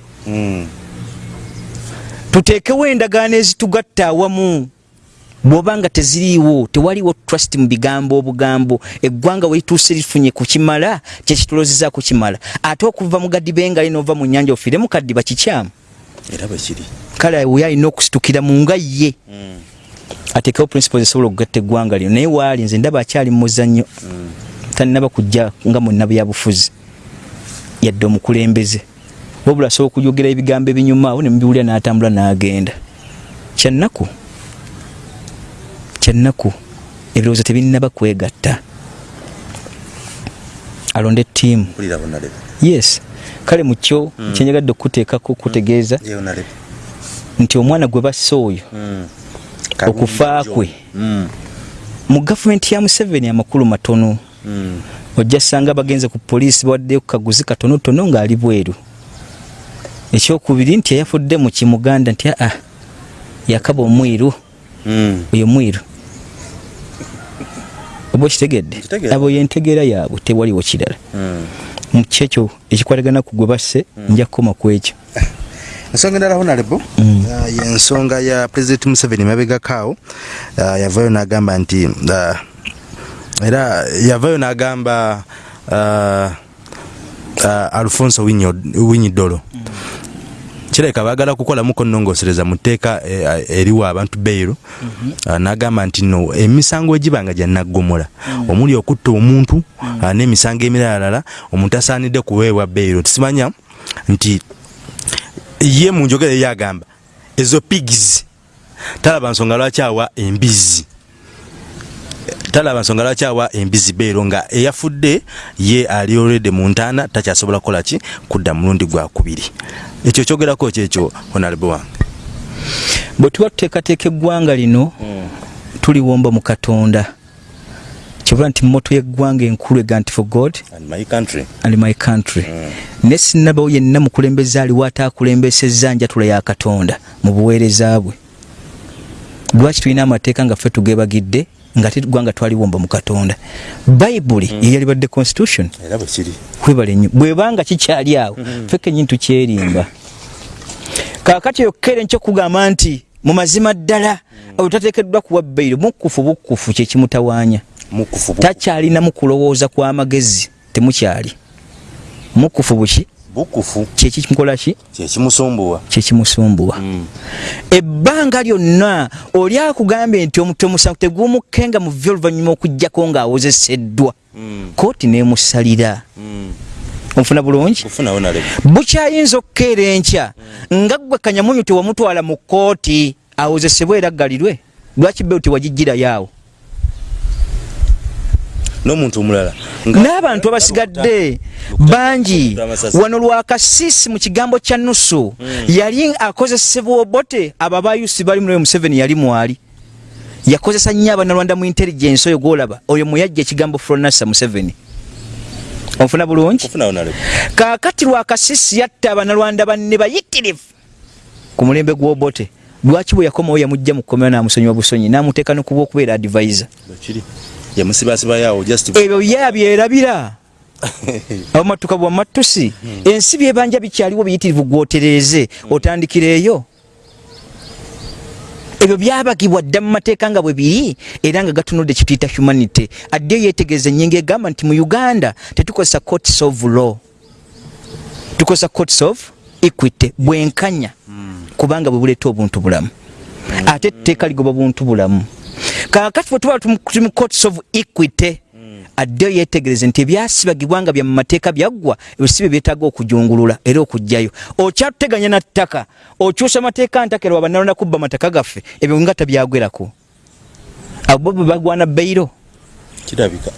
tuteekewo endagaano ezitugatta awamu. Bw'obanga teziriiwo tewaliwo trust mu bigambo obugambo. Eggwanga welituuse lifunye ku kimala kyekitulozeza ku kimala ate okuva mu gadibengali n'ova mu nyanja ofiire mu kaddiba kikyamu. Era bwe kiri. Kale we alina okusitukira mu nga ye. Ateekewo principles esobola okugatta eggwanga lino. Naye waali nze ndaba akyali mu muzannyo tannaba kujja nga munnabyabufuzi yadde omukulembeze. Wabula asobola okujogera ebigambo ebinyuma awo ne mubiwulira n'atambula n'agenda. Kyannaku kyannaku ebirowoozo tebinnaba kwegatta. Alonde ttiimu. Yes. Kale mukyo kyenjagadde okuteekako okutegeeza ye onale nti omwana gwe basse oyo okufa kwe mu gavumenti ya museveni amakulu matono ojja sanga bagenze ku poliisi bawaddeyo ku kaguzi katonotono ng'ali bweru. Ekyokubiri nti eyafudde mu kimuganda nti aa yakaba omwiru. Oyo mwiru oba okitegedde? Abo yentegeera yaabwe tewaliwo kirala. Mu kyekyo ekikwatagana ku gwe basse nja kukoma ku ekyo. Ensonga endala honarebo yensonga ya president museveni mabegakaawo ah, yavayo n'agamba nti ah, era yavayo n'agamba ah, ah, alfonso winyidolo kireka baagala kukolamuko nnongosereza mu tteeka eh, eriwa abantu beyiro Ah, n'agamba nti no emisango egibanga gya naggomola. Omuli okutta omuntu ah, n'emisango emiralala omuntu asaanidde kuweebwa beyiro tisimanya nti ye mu njogera ye agamba ezo pigs. Talaba nsonga lwaki awa embizi talaba nsonga lwaki awa embizi beero nga eyafudde ye ali olwedde mu ntaana takyasobola kukola ki? Kudda mulundi gwakubiri ekyo kyogerako kyekyo honarebo wange bwe tuba tuteekateeka eggwanga lino tuliwomba mu katonda. Kyobula nti moto y'eggwanga enkulu ega nti for god and my country. ne sinnabawo yenna mukulembeze aliwo ataakulembesezza njatula ya katonda mu buweereza bwe. Lwaki tulina amateeka nga ffe tugebagidde nga te ggwanga twaliwomba mu katonda. Bayibuli ye yalibadde constitution. Era bwe kiri. Kwebale nnyo bwebanga kikyali awo ffe kennyini tukyerimba. Kaakati eyo kere nkyo kugamba nti mu mazima ddala oyo tateekeddwa kuwa bbairo mukufu bukufu kyekimutawaanya mukufu takyalinamu kulowooza kw'amagezi temukyali. Mukufu buki bukufu. Kyekikola ki kyekimusumbuwa kyekimusumbuwa ebbanga lyonna oli akugambye nti omuti omusango tegumukenga mu vyo oluvannyuma okugjako ng'awozeseddwa. Kooti neemusalira onfuna bulungi? Kufunawo nalebo bukyayinza okukeera enkya nga gwe kanyamunyu tewamutwala mu kooti awozesebwa eraggalirwe lwaki beewo tewagijjirayo awo n'omuntu omulala n'abantu abasigadde bangi. Wano lwakasiisi mu kigambo kya nusu. Yali akozesebwa obote abo abayusi bali munoyo museveni yali mwali. Yakozesa nnyo abanalwanda mu intelligence oyo gwolaba. Oyo muyajja ekigambo fronasa museveni. Onfuna bulungi? Kaakati lwakasisi yatta abanalwanda banne bayitirivu ku mulembe gw'obote lwaki bwe yakomawo yamugja mu kkomera n'amusonyiwa busonyi n'amuteeka nokuba okubeera advisor ebyo yabyerabira abamatuka bwamatusi ensi byebanja bikyaliwo biyitirivu gwotereeze otandikira eyo ebyo byabagibwa dda mu mateeka nga bwe biri era nga gatunudde kituyita humanity. Addeyo yeetegereza ennyingo egamba nti mu uganda tetukozesa courts of law. Tukozesa courts of equity bwenkanya. Kubanga bwe buleeta obuntu bulamu. Ate etteeka ligoba buntu bulamu kakati bwe tuba tuli mu courts of equity addeyo yeetegereze nti ebyasibagibwa nga bya mu mateeka byaggwa ebisibe byetaaga okujungulula era okugjayo. Okyatuteganya na ttaka okyusa mateeka ntakera wabanalonda kubba mataka gaffe ebyo nga tabyagwerako. Abo bo bwe bagwana bbeiro. Kirabika.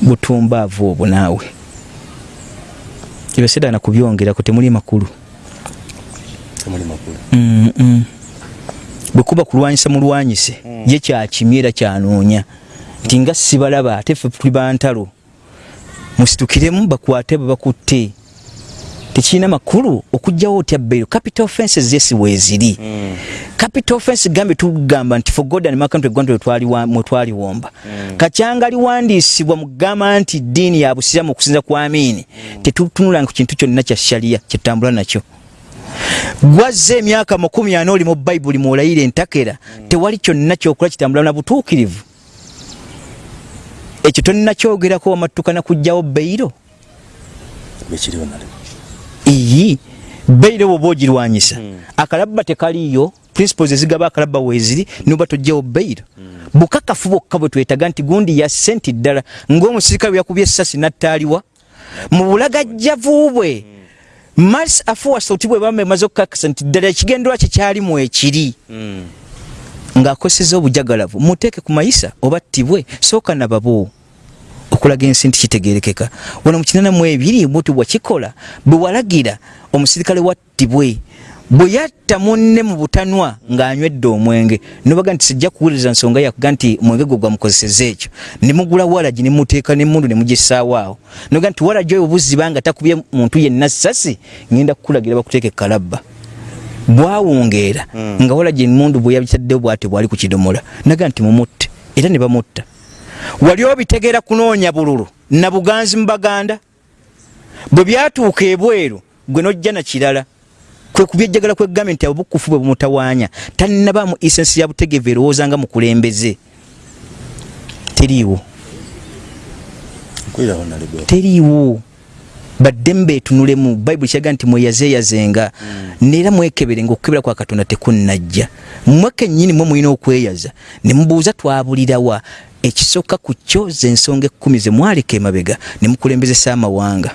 Butumbaavu obwo naawe. Ebyo sidaana kubyongerako temuli makulu. Temuli makulu. Mm, mm. Bwe kuba kulwanyisa mulwanyise ye kyakimye era kyanoonya nti nga sibalaba ate ffe tuli bantalo musitukiremu bakwate bwe bakutte tekirina makulu okugjawo otya bbeiro capital offenses zesi weeziri capital offense gambe tugamba nti for god and man country gwantwe mwe twaliwomba kacyanga liwandiisibwa mu kugamba nti ddiini ya busiramu okusinza ku amiini. Tetutunulanga ku kintu kyonna kya shaliya kyetutambula nakyo gwazze emyaka makumi ana oli mu bayibuli mwolayira entakera tewali kyonna kyokola kitambula na butuukirivu. Ekyo tonakyogerako wamattukana kugjawo beyiro bekiriwo nale iyi beyiro bwoba ogirwanyisa akalabba tekaliyo principles ezigaba akalabba weeziri noba tojjawo beyiro bukakafu bwokka bwe twetaga nti gundi yasse nti ddala ng'omusirikale bwe yakubye essasi nattaaliwa mu bulagajjavu bwe mars afuwasa oti bwe bamba emaze okukakasa nti ddala ekigenderwa kye kyalimu ekiri ng'akoseza obujagalavu muteeke ku mayisa oba ttibwe sooka nababo okulaga ensi nti kitegerekeka wano mu kinana mu ebiri muti bwakikola bwe walagira omusirikale wattibwe bwe yatta munne mu butanwa ng'anywedde omwenge nobaga nti sijja kuwuliriza nsonga yakuga nti mwenge gwe gwamukozeseza ekyo. Ne mugula walagi ne muteeka n'emmundu ne mugissaawo awo. Noga nti walagi oyo buziba nga takubye muntu yenna ssasi ngenda kukulagira bakuteeka ekalabba bwawungeera mm. nga walagi emundu bwe yabitaddewo bwate bwali ku kidomola. Naga nti mumutte era ne bamutta. Wali obitegeera kunoonya bululu na buganzi mu baganda? Bwe byatuuka ebweru gwe nojja na kirala kwe kubyejjagala kwe gavumenti obukufu bwe bumutawaanya tannabaamu isensi ya butegevu erowooza nga mukulembeze teriiwo. Teriiwo. Baddembe etunulemu bayibuli kyaga nti mweyazeeyazenga neera mwekebere ngaokukebera kwa katonda tekunnajja mmwe kennyini mwe mulina okweyaza ne mubuuza twabulirawa ekisooka ku kyo zensonga ekkumi ze mwaleka emabega ne mukulembezesa amawanga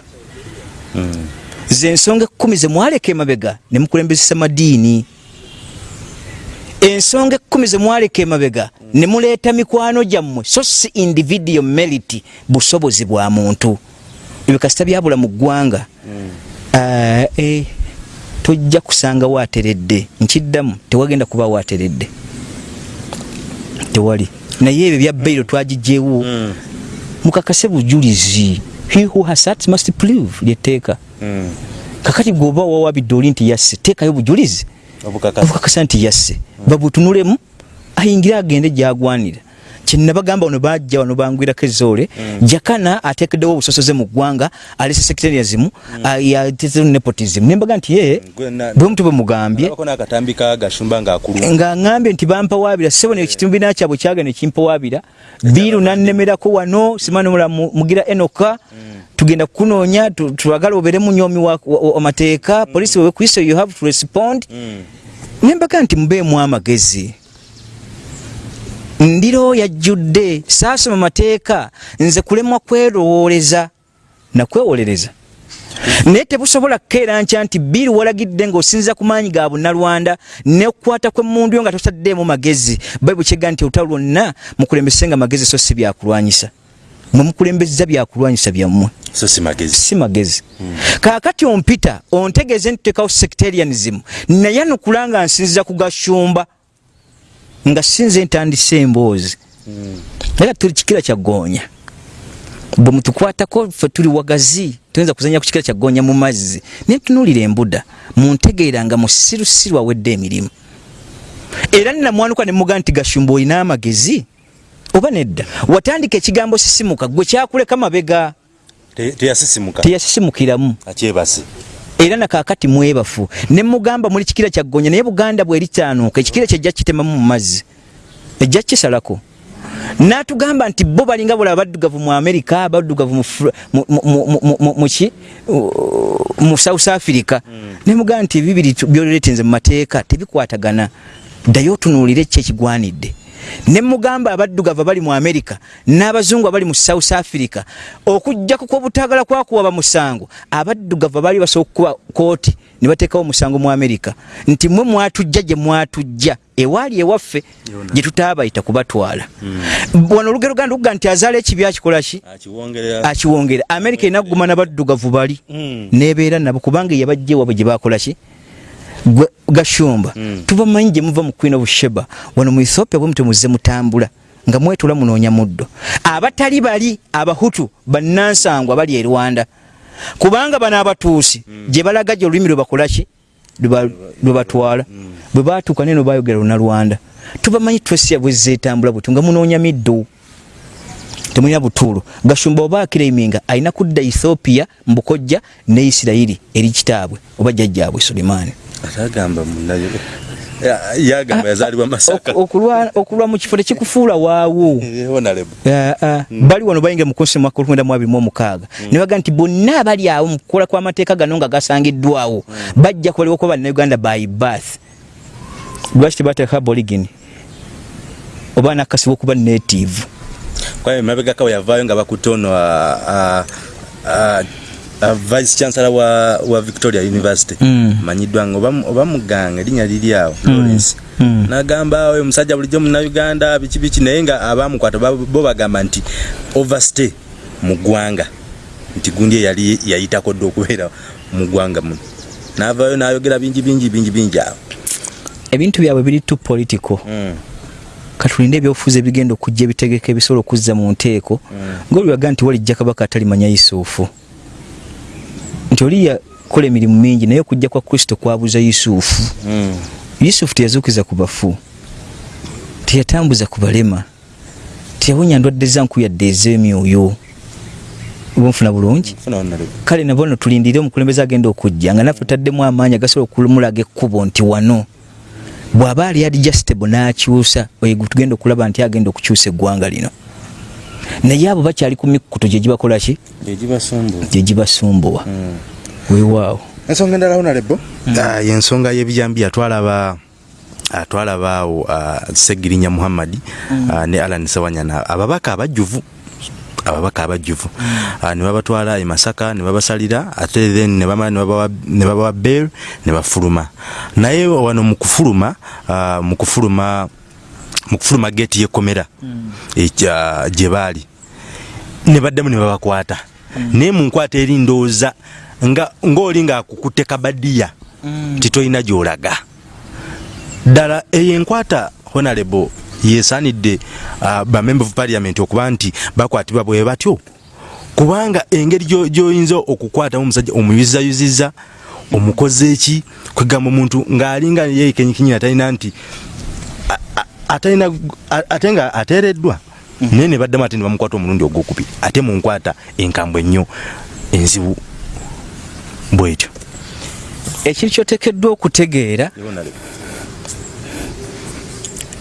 zensonga ekkumi ze mwaleka emabega ne mukulembezesa madiini. Ensonga ekkumi ze mwaleka emabega ne muleeta mikwano gyammwe. So si individual merit busobozi bwa muntu. Ebyo kasita byabula mu ggwanga. Ah, eh, tojja kusanga waateredde nkiddamu tewagenda kuba waateredde tewali. Naye ebyo bya bairo twagijjewo mukakase bujulizi he who has sat must prove lyetteeka kakati gwoba wawabidde oli nti yasse teekayo bujulizi. Obukakasa. Obukakasa nti yasse. Babutunulemu ayingire agende gyagwanira kyenabagamba wano bajja wano bangwirako ezoole jakana ateekeddewo obusosoze mu ggwanga alese secretarianism yatezeho nepotism. Nembaga nti ye bwe mutu bwe mugambye. Abako n'akatambi ka gashumba ng'akuluma nga ŋambye nti bampawaabira sebo ne kibiina kyabwe kyagenda nekimpawaabira biiru nannemerako wano simanimula mugira enoka tugenda kukunoonya tu- twagala obeere munyomi wa- wa- wa- wamateeka polisi wewe kuisa you have to respond. Nembaga nti mubeemu amagezi ndiro yajjudde saasoma mateeka nze kulemwa kwerowooleza nakwewolereza naye tebusobola kukeera nkya nti biiru walagidde ng'osinziza ku maanyi ga bunnalwanda n'okukwata kw'emmundu yo nga totaddeemu magezi. Bayibuli kyega nti olutalo lwonna mukulembesenga magezi so si byakulwanyisa. Mwe mukulembeza byakulwanyisa byammwe. So si magezi. Si magezi. Kaakati ompita ontegeeze nti tutekawo sectarianism. Naye anukula nga nsinziza ku gashumba nga sinze ntandise emboozi. Era tuli kikira kya goonya bwe mutukwatako ffe tuli wagazi tuyinza kuzanya ku kikira kya goonya mu mazzi. Naye tunuulira embuda muntegeera nga musirusiru awedde emirimu. Era nnamwanuka ne mugaa nti gashumba olina amagezi? Oba nedda? Watandika ekigambo sisimuka gwe kyakuleka mabega. Teyasisimukiramu era nakakati mwebafu. Ne mugamba muli kikira kya ggonya naye buganda bweri kyanuuka ekikira kyejja kitemamu mu mazzi. Ejja kisalako n'atugamba nti bo balinga bula abaddugavu mu amerika abaddugavu mu Fr- mu- mu- mu- mu- mu- mu ki Uh, mu south africa. Ne mugamba nti bibiri tu- byoleretenze mu mateeka tebikwatagana. Ddayo otunuulire ki ekigwanidde ne mugamba abaddugavu abali mu amerika n'abazungu abali mu south africa okujjaku kw'obutagala kwakuwaba musango. Abaddugavu abaali basobola okukuba kooti ne bateekawo omusango mu amerika nti mwe mwatujja gye mwatujja ewaali ewaffe gye tutaabayita kubatwala wano olugero ganda okuga nti azaala ekibi akikola ki? Akiwongerera. Akiwongera amerika enaguma n'abaddugavu bali. Mm. nebeera nabo kubanga yabajja ewabwe gye bakola ki? Gwe- gashumba. Tubamanyi gye muva mu queen of sheba wano mu ethiopia bwe mute muzze mutambula nga mwetula munoonya muddo. Abatali bali abahutu bannansangwa bali e rwanda. Kubanga bano abatuusi gye balaga gye olulimi lwe bakola ki? Lwe ba- lwe batwala. Bwe batuuka neno bayogera lunalwanda tubamanyi twesya bwezetambula bwetu nga munoonya middo. Temulina butuulo gashumba oba akiraiminga alina kudda ethiopia mbukojja ne isirayiri eri kitaabwe oba jjajjaabwe sulimaani atagamba munayo Ya- yagamba yazaalibwa masaka. Ok- okulwa okulwa mu kifo tekikufuula waawo. Eh, Ah, ah. bali wano bayingira mu konsi mwaka olwenda mu abiri mu omukaaga. Ne baga nti bonna abali awo mu kukola kw'amateeka gano nga gasangiddwawo bajja kubalibwa kuba bannayuganda by birth. Lwaki tebateeka boligini? Oba nakasi wokuba native. Kwaye mabegaka weyavaayo nga bakutte ono a- a- a- a vice chancellor wa, wa victoria university. Mm. manyiddwa nga oba- muganga erinnya liri awo lawrence. Mm. nagamba oyo omusajja bulijjo munauganda biki biki naye nga abamukwata ba- bo bagamba nti overstay mu ggwanga. Nti gundi eyali yayitako dde okubeera mu ggwanga muno navaayo nayogera bingi bingi bingi bingi awo. Ebintu byabwe biri tu political. Mm. katulinde ebyobufuzi ebigenda okujja ebitegeka ebisobola okuzza mu nteeko. Ngaoliwaga nti walijja kabaka atalimanya yusuufu nti oli yakola emirimu mingi naye okujja kwa kristo kwabuza yusuufu Mm. yusufu teyazuukiza ku bafu teyatambuza ku balema teyawonya ndwadde za nkuyadde ez'emyoyo. Oba nfuna bulungi kale nabo no tulindire omukulembeze agenda okujja nga naffe taddemu amaanyi agasobola okumulaga ekkubo nti wano. Bw'aba ali adjustable n'akyusa oyo tugenda okulaba nti agenda okukyusa eggwanga lino naye abo bakyali ku mikkuto gye gibakola ki? Egibasumbuwa gye gibasumbuwa. Mm. weewaawo ensonga endala honorable Ah, yensonga y'ebijambiya twalaba ah, twalaba awo ah, segirinya muhammadi ah, ne alan sewanyana ababaka abajjuvu ababaka abajjuvu. Ah, ne babatwala e masaka ne babasalira ate then ne babawa- ne babawa bel ne bafuluma. Naye wano mu kufuluma ah, mu kufuluma mu kufuluma geeti y'ekkomera ekya- gye baali. Ne baddemu ne babakwata. Naye mu nkwata eri ndowooza nga ng'oli ng'akukutte kabadiya nti tolina gy'olaga. Ddala eyo enkwata honorable yesaanidde bamember of parliament okuba nti bakwatibwa bwe batyo. Kubanga engeri gyo- gy'oyinza okukwatamu omusajja omuyuzizayuziza omukoze eki kwegamba omuntu ng'alinga yeekenyikinyira talina nti ate nga ateereddwa. Naye ne baddemu ate ne bamukwata omulundi ogwokubiri ate mu nkwata enkambwe ennyo enzibu bwetyo ekiri kyoteekeddwa okutegeera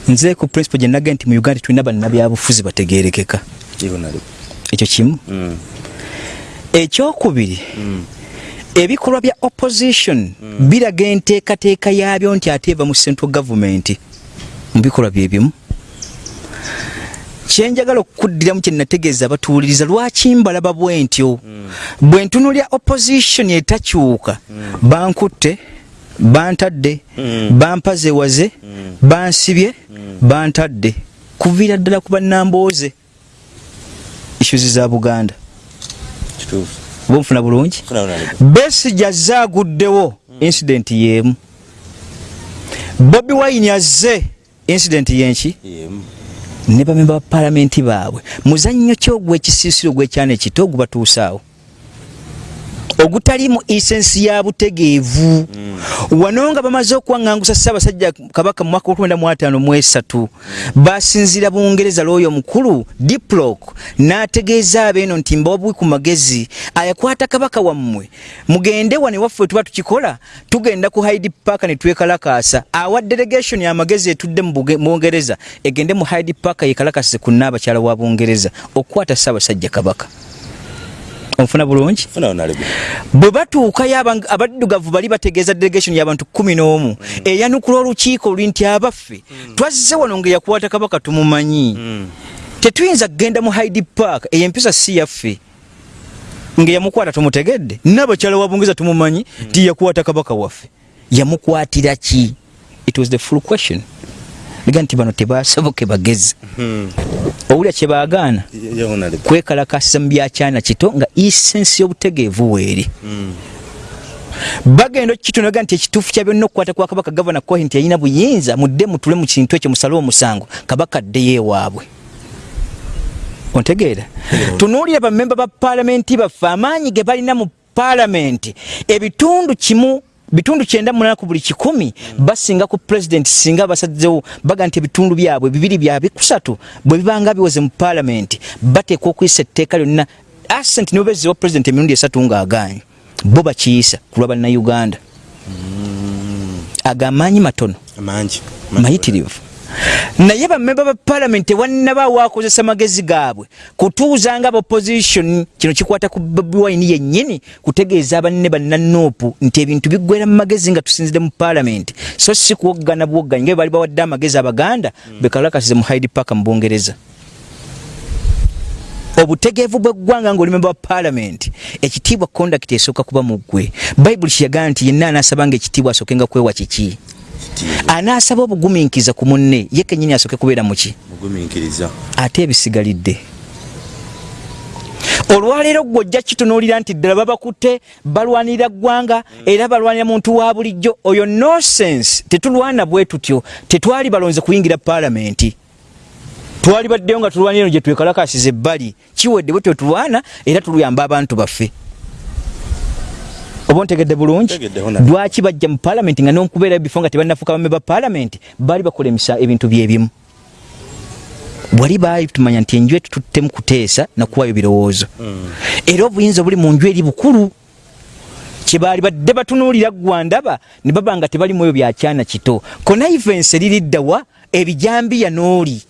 nze ku principle gye naga nti mu uganda tulina bannabyabufuzi bategerekeka ekyo kimu? Ekyokubiri ebikolwa bya opposition biraga enteekateeka yaabyo nti ate eva mu central government mu bikolwa bye bimu. Kyenjagala okukuddiramu kye nategeeza abatuuliriza lwaki mbalaba bwe ntyo bwe ntunulya opposition etakyuka bankutte bantadde bampazewaze bansibye bantadde. Kuviira ddala ku bannambooze. Issues za buganda. Kituufu. Oba nfuna bulungi? Besigi azze aguddewo incident yeemu. Bobi wine azze incident yenki? Ne bamemba ba palamenti baabwe. Muzannyo ki ogw'ekisiisiro gw'ekyana ekito ogubatuusaawo ogutali mu esensi ya butegeevu. Wano nga bamaze okuwaŋŋangusa ssaabasajja kabaka mu mwaka gw'okumi mu ataano mu esatu basinziira bungereza lwoyo omukulu diplok n'ategeeza abeeno nti mbawabuwi ku magezi ayakwata kabaka wammwe. Mugende wane waffe tuba tukikola tugenda ku hyde park ne twekalakaasa. Awa delegation amagezi etudde mu Buge- mu bungereza egende mu hyde park yekalakasize ku nnaabakyala wa bungereza okukwata ssaabasajja kabaka onfuna bulungi. Bwe batuukayo abaddugavu bali bategeeza delegation y'abantu kumi n'omu eyanukula olukiiko luli nti abaffe twazze wano nga yakwata kabaka tumumanyi. Tetuyinza kgenda mu hyde park eyo empisa si yaffe nga yamukwata tumutegedde. Nabakyala wa bungereza tumumanyi ti yakwata kabaka waffe. Yamukwatira ki? It was the full question ega nti bano tebasoboke bagezi. Owulira kyebagaana kwekalakasa mu byakyana kito nga isensi y'obutegeevu weeri bagenda okukitonaga nti ekituufu kya byonna okukwata kwa kabaka gavana kohi nti yalina buyinza mudde mutule mu kintu ekyo musale omusango kabaka addeyo ewaabwe ontegeera tunuulira bamemba ba paalamenti baffe amaanyi ge balina mu paalamenti ebitundu kimu bitundu kyenda munana ku buli kikumi basinga ku pulezidenti singa basazewo baga nti ebitundu byabwe bibiri bya bikusatu bwe bibanga biwoze mu paalamenti bateekwa okuyisa etteeka lyonna. Asent nibo bezzewa pulezidenti emirundi esatu ng'agaanye bo bakiyisa ku lwa bannayuganda. Agamaanyi matono. Mayitirivu naye bamemba ba paalamenti tewannaba wakozesa magezi gaabwe kutuuza nga opposition kino kikwata ku bobi wine yennyini kutegeeza banne bannanuupu nti ebintu biggwera mu magezi nga tusinzire mu paalamenti so si kuwoggana buwogganyi nga bwe bali bawadde amagezi abaganda bekalakasize mu hyde park mu bungereza obutegeevu bw'eggwanga ng'oli memba wa paalamenti ekitiibwa conduct esooka kuba mu ggwe. Bayibuli kiyagala nti yenna anaasaba nga ekitiibwa asookenga kwewa kiki anaasaba obugumiikiriza ku munne ye kennyini asooke kubeera muki ate ebisigalidde. Olwaleero gwe ojja kitunuulira nti ddala babakutte balwanirira ggwanga era balwanira muntu wa bulijjo. Oyo nosense tetulwana bwe tutyo. Tetwali balonze kuyingira paalamenti. Twali baddeyo nga tulwanira eno gye twekalakasiza ebbali. Kiwedde bwe twetulwana era tuluyamba abantu baffe oba bulungi? Ntegedde, Honorable. lwaki bajja mu paalamenti nga nonkubeera bifo nga tebannafuuka bame ba paalamenti baali bakola emisa ebintu byebimu wali baali tumanya nti enju etu tuttemu kuteesa nakuwayo birowoozo. Era obuyinza obuli mu nju eri bukulu. Kyebaali badde batunuulira gwandaba ne baba nga tebali mu ebyo byakyana kito. Konaivensi eririddawa ebijambiya n'oli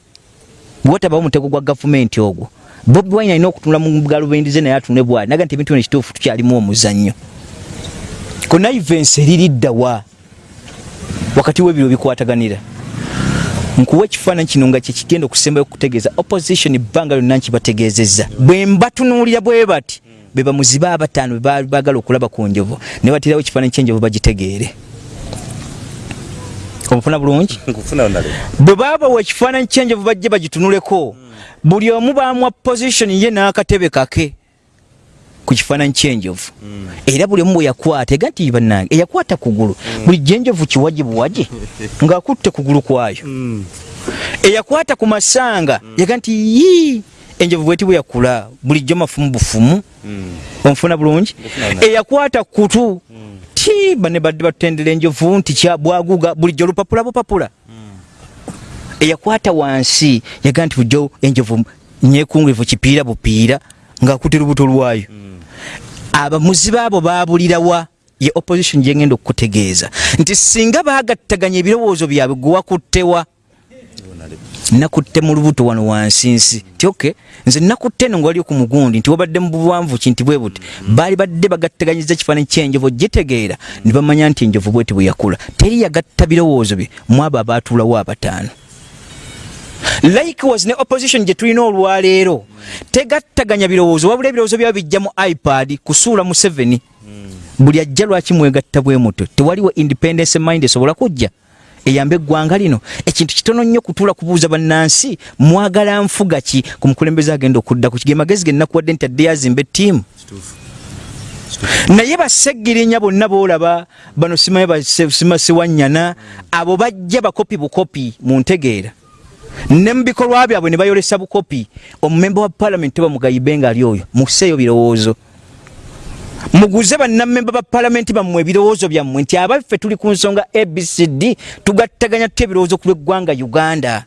bwotabawo omutego gwa gavumenti ogwo. Bobi wine alina okutunula mu galubendize naye atunule bwali. Naga nti ebintu bino kituufu tukyalimu omuzannyo konaivensi eririddawa wakati w'ebiro bikwataganira. Nkuwa ekifaananyi kino nga kyekigenda okusembayo okutegeeza opposition ebbanga lyonna nkibategeezezza. Bwe mbatunuulira bwe bati be bamuzibe abataano be baagala okulaba ku njovu ne batirawo ekifaananyi ky'enjovu bagitegeere. Omufuna bulungi? Bwe baabawa ekifaananyi ky'enjovu bajje bagitunuleko buli omu baamuwa position ye n'akatebe kake ku kifaananyi ky'enjovu. Era buli omu bwe yakwata ega nti bannange eyakwata kugulu. Bulijjo enjovu kiwaji buwaji ng'akutte kugulu kwayo. Eyakwata ku masanga yaga nti yii enjovu bweti bwe yakula bulijjo mafumu bufumu. Onfuna bulungi? Eyakwata kutu. Ti bane badde batutendera enjovu nti bwaguga bulijjo lupapula bupapula. Eyakwata wansi yaga nti bulijjo enjovu nyekungirivu kipiira bupiira ng'akutte lubuto lwayo. Abamuzi baabo baabulirawa ye opposition gyengenda okukutegeeza. Nti singa baagattaganya ebirowoozo byabwe gwe wakuttewa nakutte mu lubuto wano wansi nsi. Nti ok nze nakutte eno nga wali ku mugundi nti wabadde mu buwanvu ki nti bwe buti. Baali badde bagattaganyiza ekifaananyi ky'enjovu gitegeera ne bamanya nti enjovu bweti bwe yakula. Teri yagatta birowoozo bye. Mu abo abaatuulawo abataano likewise ne opposition gye tulina olwaleero tegattaganya birowoozo wabula ebirowoozo byaba bijja mu ipad kusuula mu 7 buli ajja lwaki mwegatta bwe muto? Tewaliwo independence mind esobola kujja? Eyamba eggwanga lino. Ekintu kitono nnyo kutuula kubuuza bannansi mwagala nfuga ki? Ku mukulembeze agenda okuddaku kige magezi ge nnakuwadde nti adde yazimba ettiimu. Naye baseggirinya bonna boolaba bano simaye basimasiwanyana abo bajja bakopi bukopi mu ntegeera ne mu bikolwa byabwe ne bayolesa bukopi. Omumemba wa paalamenti bamugayibe nga ali oyo museeyo birowoozo. Muguze bannamemba ba palamenti bammwe ebirowoozo byammwe nti abaffe tuli ku nsonga abcd tugattaganya tutya ebirowoozo ku lw'eggwanga uganda.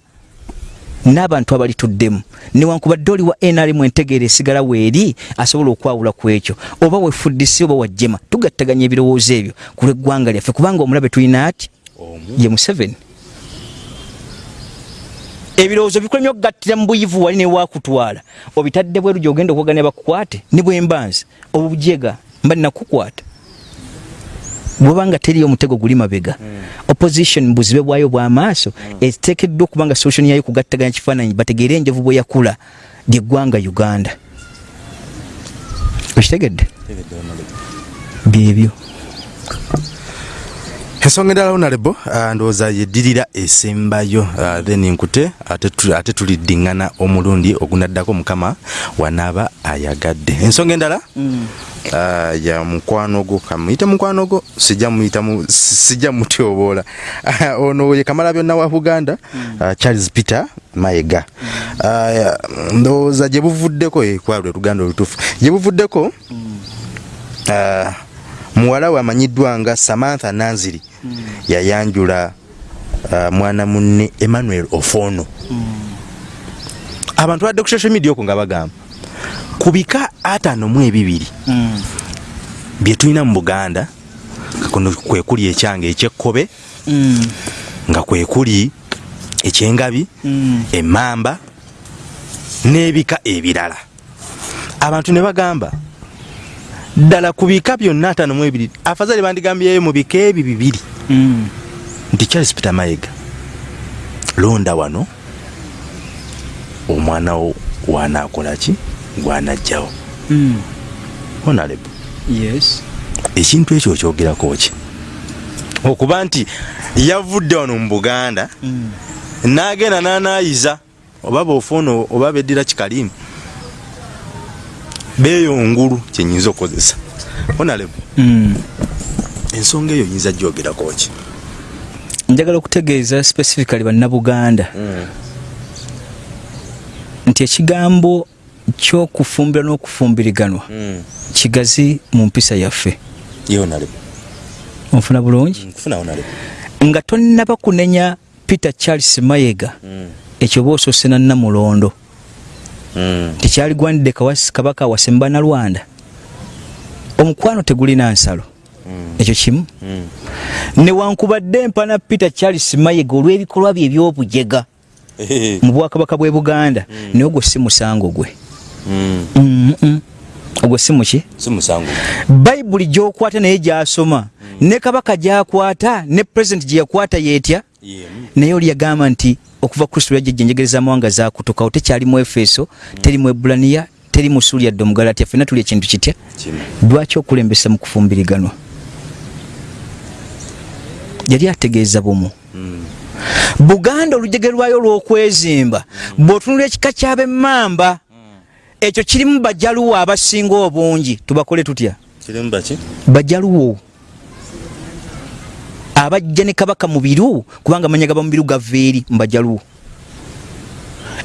N'abantu abalituddemu newankubadde oli wa nrm entegeera esigala weeri asobola okwawula ku ekyo. Oba wefuddisi oba wajjema tugattaganya ebirowoozo ebyo ku lw'eggwanga lyaffe kubanga omulabe tulina ati? Ye museveni ebirowoozo bikulemye okugattira mu buyivu wali newakutwala obitadde bweru gyogenda okwagana bakukwate ne bwembanzi obujega mba nnakukwata bwobanga teri omutego guli mabega. Opposition buzibe bwayo bwamaaso. Eteekeddwa okuba nga solution yayo kugattaganya kifaananyi bategeere enjovu bwe yakula lyeggwanga uganda. Okitegedde? Byebyo ensonga endala honorable uh, ndowooza yeddirira esembayo uh, then nkute ate tu- ate tuliddiŋŋana omulundi ogunaddako mukama wanaaba ayagadde. Ensonga endala? Uh, ya mukwano gwo kamuyite mukwano gwo? Sijja muyita mu- si- sijja mutyoboola ono ye kamala byonna wa buganda uh, charles peter mayega. Uh, ndowooza gye buvuddeko eh, kwalwe luganda olutuufu. Gye buvuddeko muwala we amanyiddwa nga samantha nanziri yayanjula uh, mwana munne emmanuel ofono. Abantu badde ku social media okwo nga bagamba ku bika ataano mu ebibiri bye tulina mu buganda kuno kwe kuli ekyange ekyekkobe nga kwe kuli ekyengabi emmamba n'ebika ebirala. Abantu ne bagamba ddala ku bika byonna ataano mu ebiri afazali bandigambyeyo mu bika ebi bibiri. Nti charles peter mayega londa wano omwana wo wanaakola ki? Gwanajjawo honarebo yes. ekintu ekyo okyogerako ki? Okuba nti yavudde wano mu buganda n'agenda n'anaayiza oba bofoono oba beddira kikalimu beeyongulu kyenyinza okukozesa. Honarebo ensonga eyo yinza gyogerako ki? Njagala okutegeeza specifically bannabuganda. Nti ekigambo kyokufumbira n'okufumbiriganwa kigazi mu mpisa yaffe. Onfuna bulungi? Nga tonnaba kunenya peter charles mayega. Ekyo oba osoose na namulondo tekyaligwanidde Kawasi- kabaka wasemba na lwanda omukwano tegulina nsalo. Ekyo kimu. Newankubadde empana peter charles mayega olw'ebikolwa bye ebyobujega mu bwakabaka bw'e buganda. Naye ogwo si musango gwe. Ogwo si muki bayibuli gyokwata naye gyasoma. Ne kabaka gyakwata ne pulezidenti gye yakwata yeetya. Naye oli yagamba nti okuva kristo lwajjajja enjegereza amawanga zakutukawo tekyali mu efeso teri mu ebulaniya teri mu suuli yadde omugalatya fenna tuli ekintu kitya? Lwaki okulembesa mu kufumbiriganwa yali ategeeza bumu. Buganda olujege lwayo olw'okwezimba bw'otunula ekika kyab'emmamba ekyo kirimu bajaluwo abasinga obungi. Tubakole tutya? Bajaluwo abajja ne kabaka mu biru kubanga amanya gaba mu biru gava eri mu bajaluwo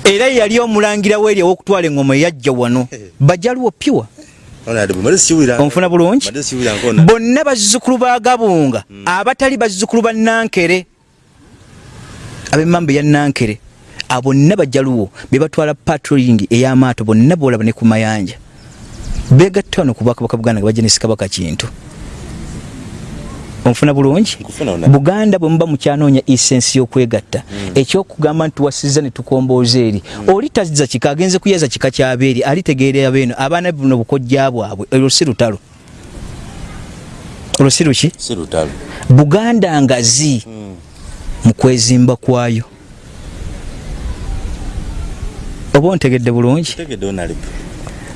era yali omulangira weeri ow'okutwala engoma eyajja wano. Bajaluwo honarebo mali sikiwulira onfuna bulungi? Bonna bazzukulu ba gabunga abatali bazzukulu ba nankere ab'emmamba eya nankere abo bonna bajaluwo be batwala patrolling ey'amaato bonna boolaba ne ku mayanja. Begatta wano ku bwakabaka buganda nga bajja ne sikabaka kintu onfuna bulungi. Buganda bwe muba mukyanoonya esensi y'okwegatta. Ekyokugamba nti tuwasiza ne tukombooza eri. Oli tazza kika agenze kuyaza kika kyabeeri alitegeera beeno. Abaana buno bukojja bwabwe. Olwo si lutalo. Olwo si luki? Buganda ngazi mu kwezimba kwayo. Oba ontegedde bulungi?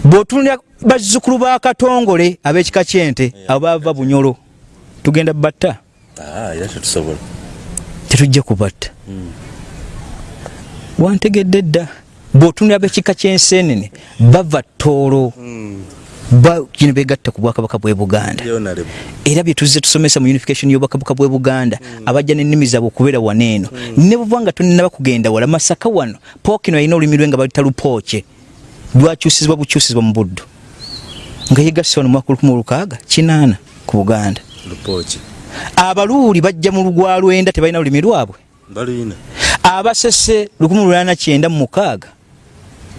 Bw'otunulira bazzukulu ba katongole ab'ekika kyente abava bunyolo tugenda batta? Ah, era tetusobola tetujja kubatta. Wantegedde dda? Bw'otunulira b'ekika ky'ensenene bava toolo ba kino begatta ku bwakabaka bw'e buganda. Era bye tuzze tusomesa mu unification y'obwakabaka bw'e buganda abajja n'ennimi zaabwe okubeera waneeno ne buva nga tonnaba kugenda wala masaka wano pookino yalina olulimi lwe nga balita lupooke. Lwakyusizibwa bukyusizibwa mu buddu. Nga yegasse wano mwaka lukumi olukaaga kinaana ku buganda lupoki abaluuli bajja mu lugwa lwenda tebalina lulimi lwabwe? Balina. Abasese lukumi lulana kyenda mu mukaaga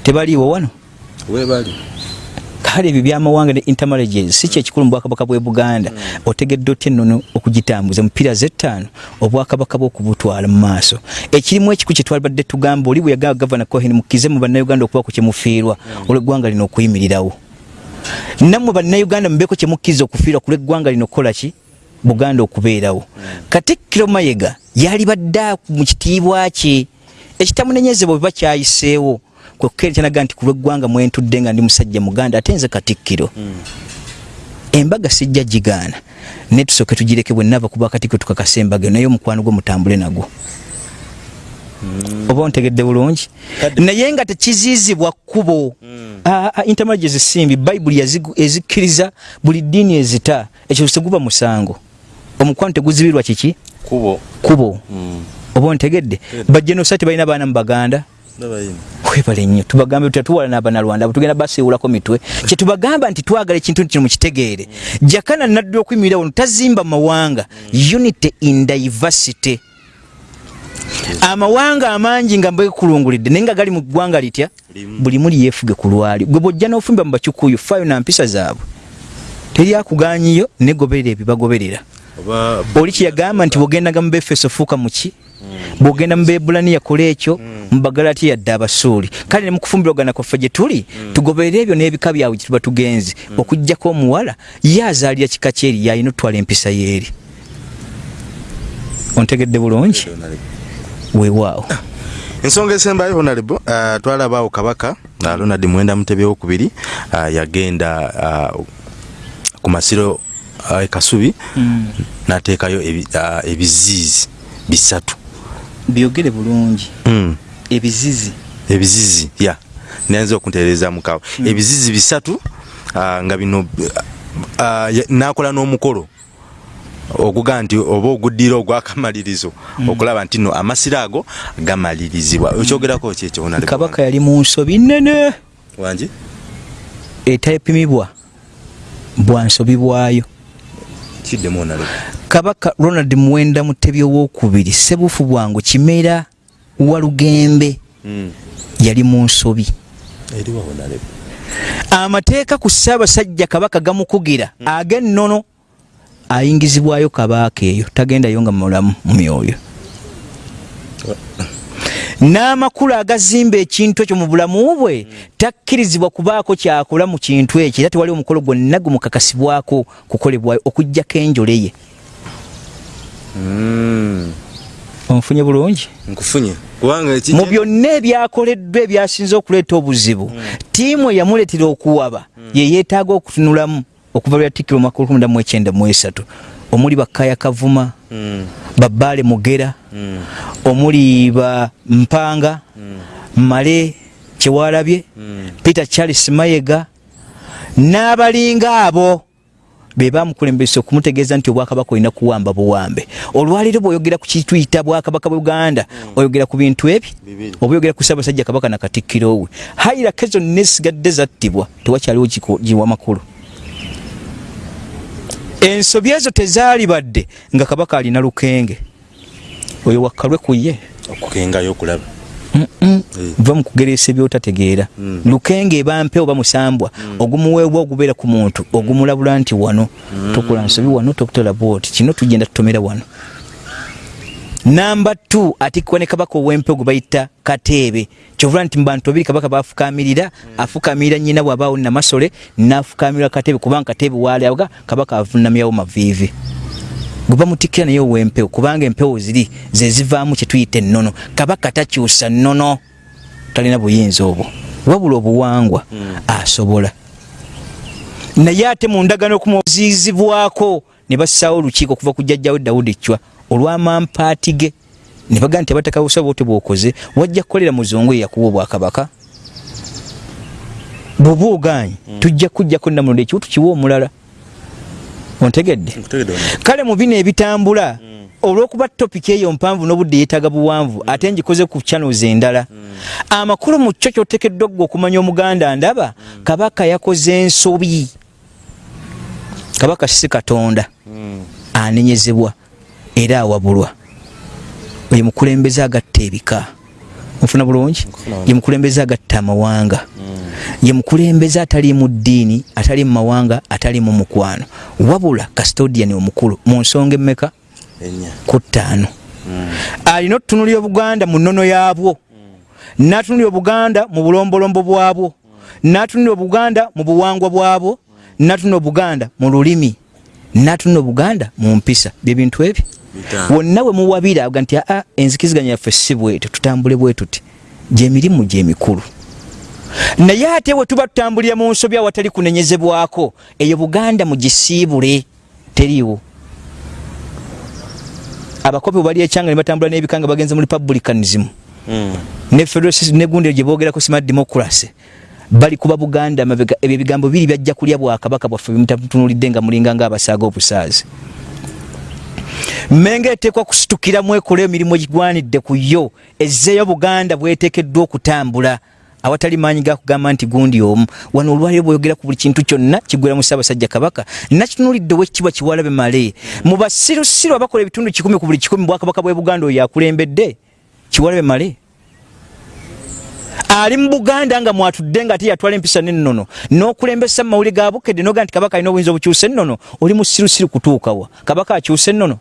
tebaliiwo wano? Webali kale ebyo byamawanga ne intermarriages si kyekikulu mu bwakabaka bwe buganda. Otegedde otya ennono okugitambuza mupiira zettaano obwakabaka bwokubutwala mu maaso? Ekirimu ekiku kyetwalibadde tugamba oli bwe yagamba gavana cohen mukize mu bannayuganda okubaku kyemufiirwa olweggwanga lino okuyimirirawo nammwe bannayuganda mubeeko kyemukkiriza okufiirwa ku lweggwanga lino okukola ki? Buganda okubeerawo. Katikkiro mayega yalibadde mu kitiibwa kye. Ekitamunenyezebwa bwe bakyayiseewo kwekukere kyanaga nti ku lweggwanga mwentudde nga ndi musajja muganda ate nze katikkiro. Embaga sijja gigaana. Naye tusooke tugireke bwe nava kuba katikkiro tukakasa embaga naye omukwano gwe mutambule nagwo oba ontegedde bulungi. Naye nga tekizizibwa kkubo. Intermarriages simbi bayibuli yazigu- ezikkiriza buli ddiini ezita. Ekyo teguba musango. Omukwano teguzibirwa kiki? Kubo kubo oba ontegedde? Bajenosa tebalina baana mu baganda? Webale nnyo tubagambe tutya tuwala n'abanalwanda tugenda basiiwulako mitwe. Kyetubagamba nti twagala ekintu kino mukitegeere jakana naddala okuyimirira wano tazimba mawanga. Unity in diversity amawanga amangi nga mbekulungulidde naye nga gali mu ggwanga litya Limu. buli muli yeefuge ku lwali. Gwe bwojja n'ofumba mu bakikuyu faayo na mpisa zaabwe teryakuganyiyo negoberera ebibagoberera oli kyeyagamba nti bwogendaga mu befeso fuuka muki bwogenda mu bebulaniya kola ekyo mu bagalati yadde abasuuli kale ne mukufumbirwagana kwaffe gye tuli tugoberere ebyo n'ebika byabwe gye tuba tugenze. Okugjako omuwala ye azaalira kika kyeri yalina otwala empisa yeeri ontegedde bulungi weewaawo ensonga esembayo honorable uh, twalabaawo kabaka uh, ronald mwenda mutebi wokubiri uh, yagenda uh, ku masiro uh, e kasubi Mm. nateekayo ebi, uh, ebiziizi bisatu. Byogere bulungi. Mm. ebizizi. Ebizizi ya. Nayenza okuntereeza mukawo mm. ebizizi bisatu uh, nga bino uh, nakola n'omukolo okuga nti oba oguddira ogwakamalirizo mm. okulaba nti no amasiro ago gamalirizibwa. Okyogerako ki ekyo Honorable kabaka yali mu nsobi nnene. Wangi etepimibwa bwansobi bwayo. Kiddemu onale kabaka ronald muwenda mutebi owokubiri sebufu bwangu kimera walugembe mm. yali mu nsobi. Amateeka ku ssaabasajja kabaka gamukugira ag'ennono ayingizibwayo kabaaka eyo tagendayo nga mulamu mu myoyo. N'amakulu agazimba ekintu ekyo mu bulamu bwe takkirizibwa kubaako kyakola mu kintu ekyo era tewali omukolo gwonna gumukakasibwako kukolebwayo okugjako enjole ye. Mm. onfunye bulungi? Nkufunye. Mu byonna ebyakoleddwa ebyasinze okuleeta obuzibu ttiimu eyamuleetera okuwaba ye yeetaaga okutunulamu okuva lweyatikkira omwaka olukumi mu ekyenda mu esatu omuli bakaya kavuma Mm. babaale mugera Mm. omuli ba mpanga male kyewalabye Mm. peter charles mayega n'abalinga abo be bamukulembesa okumutegeeza nti obwakabaka olina kuwamba buwambe olwaliro bw'oyogera ku kituyita bwakabaka bwa uganda oyogera ku bintu ebi Bibiri. oba oyogera ku ssaabasajja kabaka na katikkiro we hayirake zonna esigadde zattibwa tewakyaliwo giwa makulu ensobi ezo tezaali badde nga kabaka alina lukenge. Oyo wakkalwe ku ye. Okukengayo okulaba. Eh. va mu kugereesa ebyotategeera. Mm. lukenge eba mpe oba musambwa ogumuweebwa ogubeera ku muntu ogumulabula nti wano. Tokola nsobi wano tokutola bwoti. Kino tugenda tutomera wano namba t atikkwa ne kabaka ow'empe gwe bayita kateebe kyovula nti mu bantu babiri kabaka bafukamirira afukamirira nyina bw'abaawo namasole n'afukamirira kateebe kubanga kateebe waalaga kabaka avunamyawo maviivi. Gwe bamutikkira naye ow'empewo kubanga empewo ziri ze zivaamu kye tuyita ennono. Kabaka takyusa nnono. Talina buyinza obwo. Wabula obuwangwa asobola. Naye ate mu ndagano okumuziyizibwako ne bassaawo olukiiko okuva ku jjajjawe dawudi chwa olw'amampaati ge. Ne bagaa nti abatakabusaba ote bwokoze wajja kukolera muzungu eyakuba obwakabaka. Bw'oba oganye tujja kujjako namulondo ekibutu kiwa omulala. Ontegedde? Kale mu bino ebitambula olw'okuba topiki eyo mpanvu n'obudde yeetaaga buwanvu ate ngikoze ku channels endala. Amakulu mu kyo kyotekeddwa gwe okumanya omuganda ndaba kabaka yakoze ensobi. Kabaka si katonda. Mm. anenyezebwa era awabulwa. Ye mukulembeze agatta ebika. Nfuna bulungi? Ye mukulembeze agatta amawanga. Ye mukulembeze atali mu ddiini atali mu mawanga atali mu mukwano. Wabula custodian omukulu mu nsonga emmeka? Ku ttaano. Alina okutunulira obuganda mu nnono yaabwo. N'atunulira obuganda mu bulombolombo bwabwo. N'atunulira obuganda mu buwangwa bwabwo. N'atunulira obuganda mu lulimi. N'atunulira obuganda mu mpisa. Byebintu ebyo. Wonna we muwabira aga nti aa enzikiziganya yaffe si bwetyo tutambule bwe tuti. Gyemirimu gyemikulu naye ate bwe tuba tutambulira mu nsobi awatali kunenyezebwako eyo buganda mugisiibule teriiwo. Abakopi bwe bali ekyanga ne batambula n'ebika nga bagenze mu republicanism. Mm. ne negundiro gye boogerako smart democracy. Bali kuba buganda mabega ebyo ebigambo biri byajja kulya bwakabaka bwaffe bimutatunulidde nga mulinga ngaabasaaga obusaazi mmenga eteekwa kusitukiramu ekola emirimu egigwanidde ku yo ezzeeyo buganda bweteekeddwa okutambula. Awatali maanyi gakugamba nti gundi omu. Wano olwaliro bweyogera ku buli kintu kyonna kiggwera mu ssaabasajja kabaka nakitunulidde owekitiibwa kiwalabe male. Mu basirusiru abakola ebitundu kikumi ku buli kikumi bwakabaka bwe buganda oyo akulembedde kiwalabe male ali mu buganda nga mwatudde nga ate yatwala empisa nennono n'okulembesa mu mawuli ga bukedde noga nti kabaka alina obuyinza obukyusa ennono oli musirusiru kutuukawa kabaka akyusa ennono?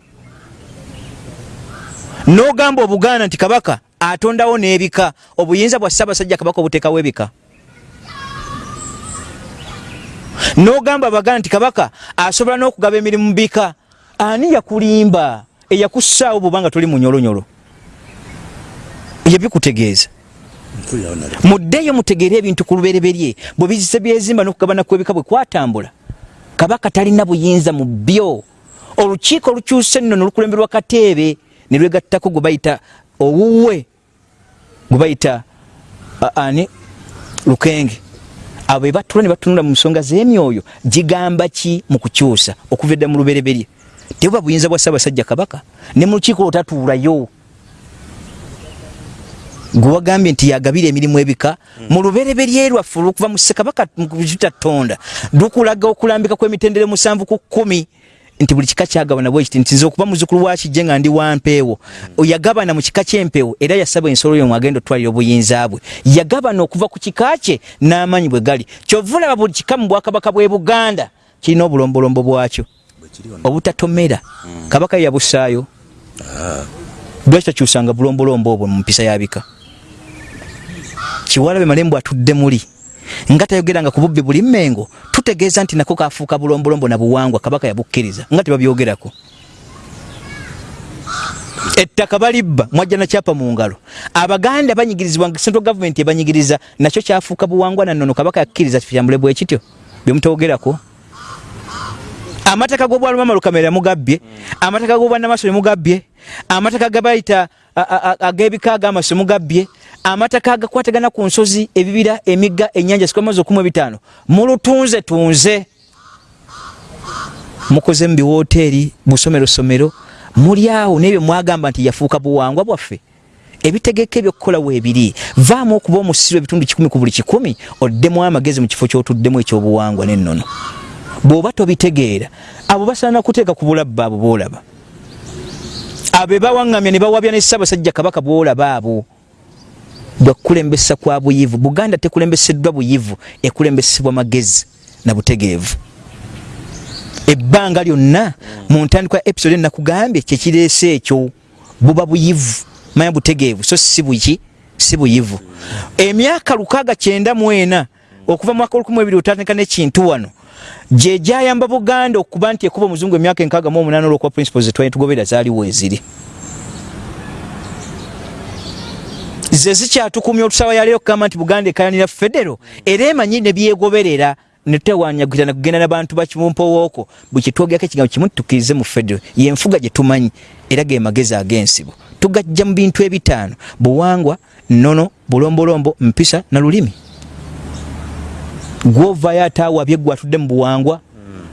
N'ogamba obuganda nti kabaka atondawo n'ebika obuyinza bwa ssaabasajja kabaka obuteekawo ebika? N'ogamba abaganda nti kabaka asobola n'okugaba emirimu mu bika ani yakulimba eyakussaawo bwobanga toli munyolonyolo ebyo bikutegeeza Muddeeyo mutegeere ebintu ku lubereberye bwe bizise byezimba n'okugabana kw'ebika bwe kwatambula. Kabaka talina buyinza mu byo. Olukiiko olukyusa ennono lukulemberwa kateebe ne lwegattako gwe bayita owuwe gwe bayita ani? Lukenge. Abo be batula ne batunula mu nsonga z'emyoyo gigamba ki mu kukyusa okuva edda mu lubereberye? Tebuba buyinza bwa ssaabasajja kabaka. Ne mu lukiiko lwotatuulayo gwe wagambye nti yagabira emirimu ebika mu lubereberye lwaffe olwokuva mu ssekabaka kitatonda lukulaga okulambika kw'emitendere musanvu ku kkumi nti buli kika kyagabana bwe kiti nti nze okuba muzukulu wa kijje nga ndi wa mpeewo. Yagabana mu kika ky'empeewo era yasaba ensolo yo mwagenda otwalira obuyinza bwe. Yagabana okuva ku kika kye n'amaanyi bwe gali. Kyova olaba buli kika mu bwakabaka bw'e buganda kirina obulombolombo bwakyo. Obutatomera. Kabaka ye yabussaayo lwaki takyusanga bulombolombo obwo mu mpisa yabika kiwalabe malembo atudde muli. Nga tayogeranga ku bubbi buli mmengo tutegeeza nti nako kafuuka bulombolombo na buwangwa kabaka yabukkiriza nga tebabyogerako. Ettaka balibba mwajja nakyapa mu ngalo. Abaganda banyigirizibwa central government ebanyigiriza nakyo kyafuuka buwangwa nannono kabaka yakkiriza kitambule bwe kityo. Byemutogerako amataka g'obwalumama lukamera mugabbye amataka g'obwannamaso mugabbye amataka gabayita ag'ebika ag'amaso mugabbye amataka agakwatagana ku nsozi ebibira emigga ennyanja sikwamazi okumu ebitaano. Mulutunze tunze. Mukoze mu biwooteeri busomerosomero muli awo n'ebyo mwagamba nti yafuuka buwangwa bwaffe. Ebitegeka ebyokukola weebiri vaamu okuba omusiru ebitundu kikumi ku buli kikumi oddemu amagezi mu kifo kyotuddemu ekyobuwangwa n'ennono. Bw'oba tobitegeera abo basaana kuteeka ku bulabba abo boolaba abo bawaŋŋamya ne bawabya ne ssaabasajja kabaka bwolaba abo bwakulembesa kwa buyivu. Buganda tekulembeseddwa buyivu ekulembesebwa magezi na butegeevu. Ebbanga lyonna mu ntandikwa episode nakugambye kyekireese ekyo buba buyivu manya butegeevu so si buki si buyivu. Emyaka lukaaga kyenda mu ena okuva mu mwaka olukumu ebiri otandika n'ekintu wano gye gyayamba buganda okuba nti ekuba omuzungu emyaka enkaaga mu omunaana olwokuba principles zetwali tugoberera zaaliwo eziri ze zikyatukumya olusawa yaleero okugamba nti buganda ekayanira federo era emanyi ne byegoberera netewanyagirana kugenda nabantu bakimumpowooko bwekitwogerako ekigambo kimu tukirize mu federo yenfuga gye tumanyi era ge magezi ag'ensibo tugajja mu bintu ebitaano buwangwa nnono bulombolombo mpisa na lulimi gwovayo ate awabye gwe atudde mu buwangwa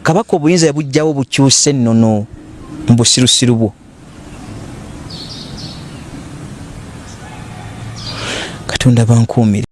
kabaka obuyinza yabugjawo bukyuse nnono mu busirusiru bwo. Katonda bankuumire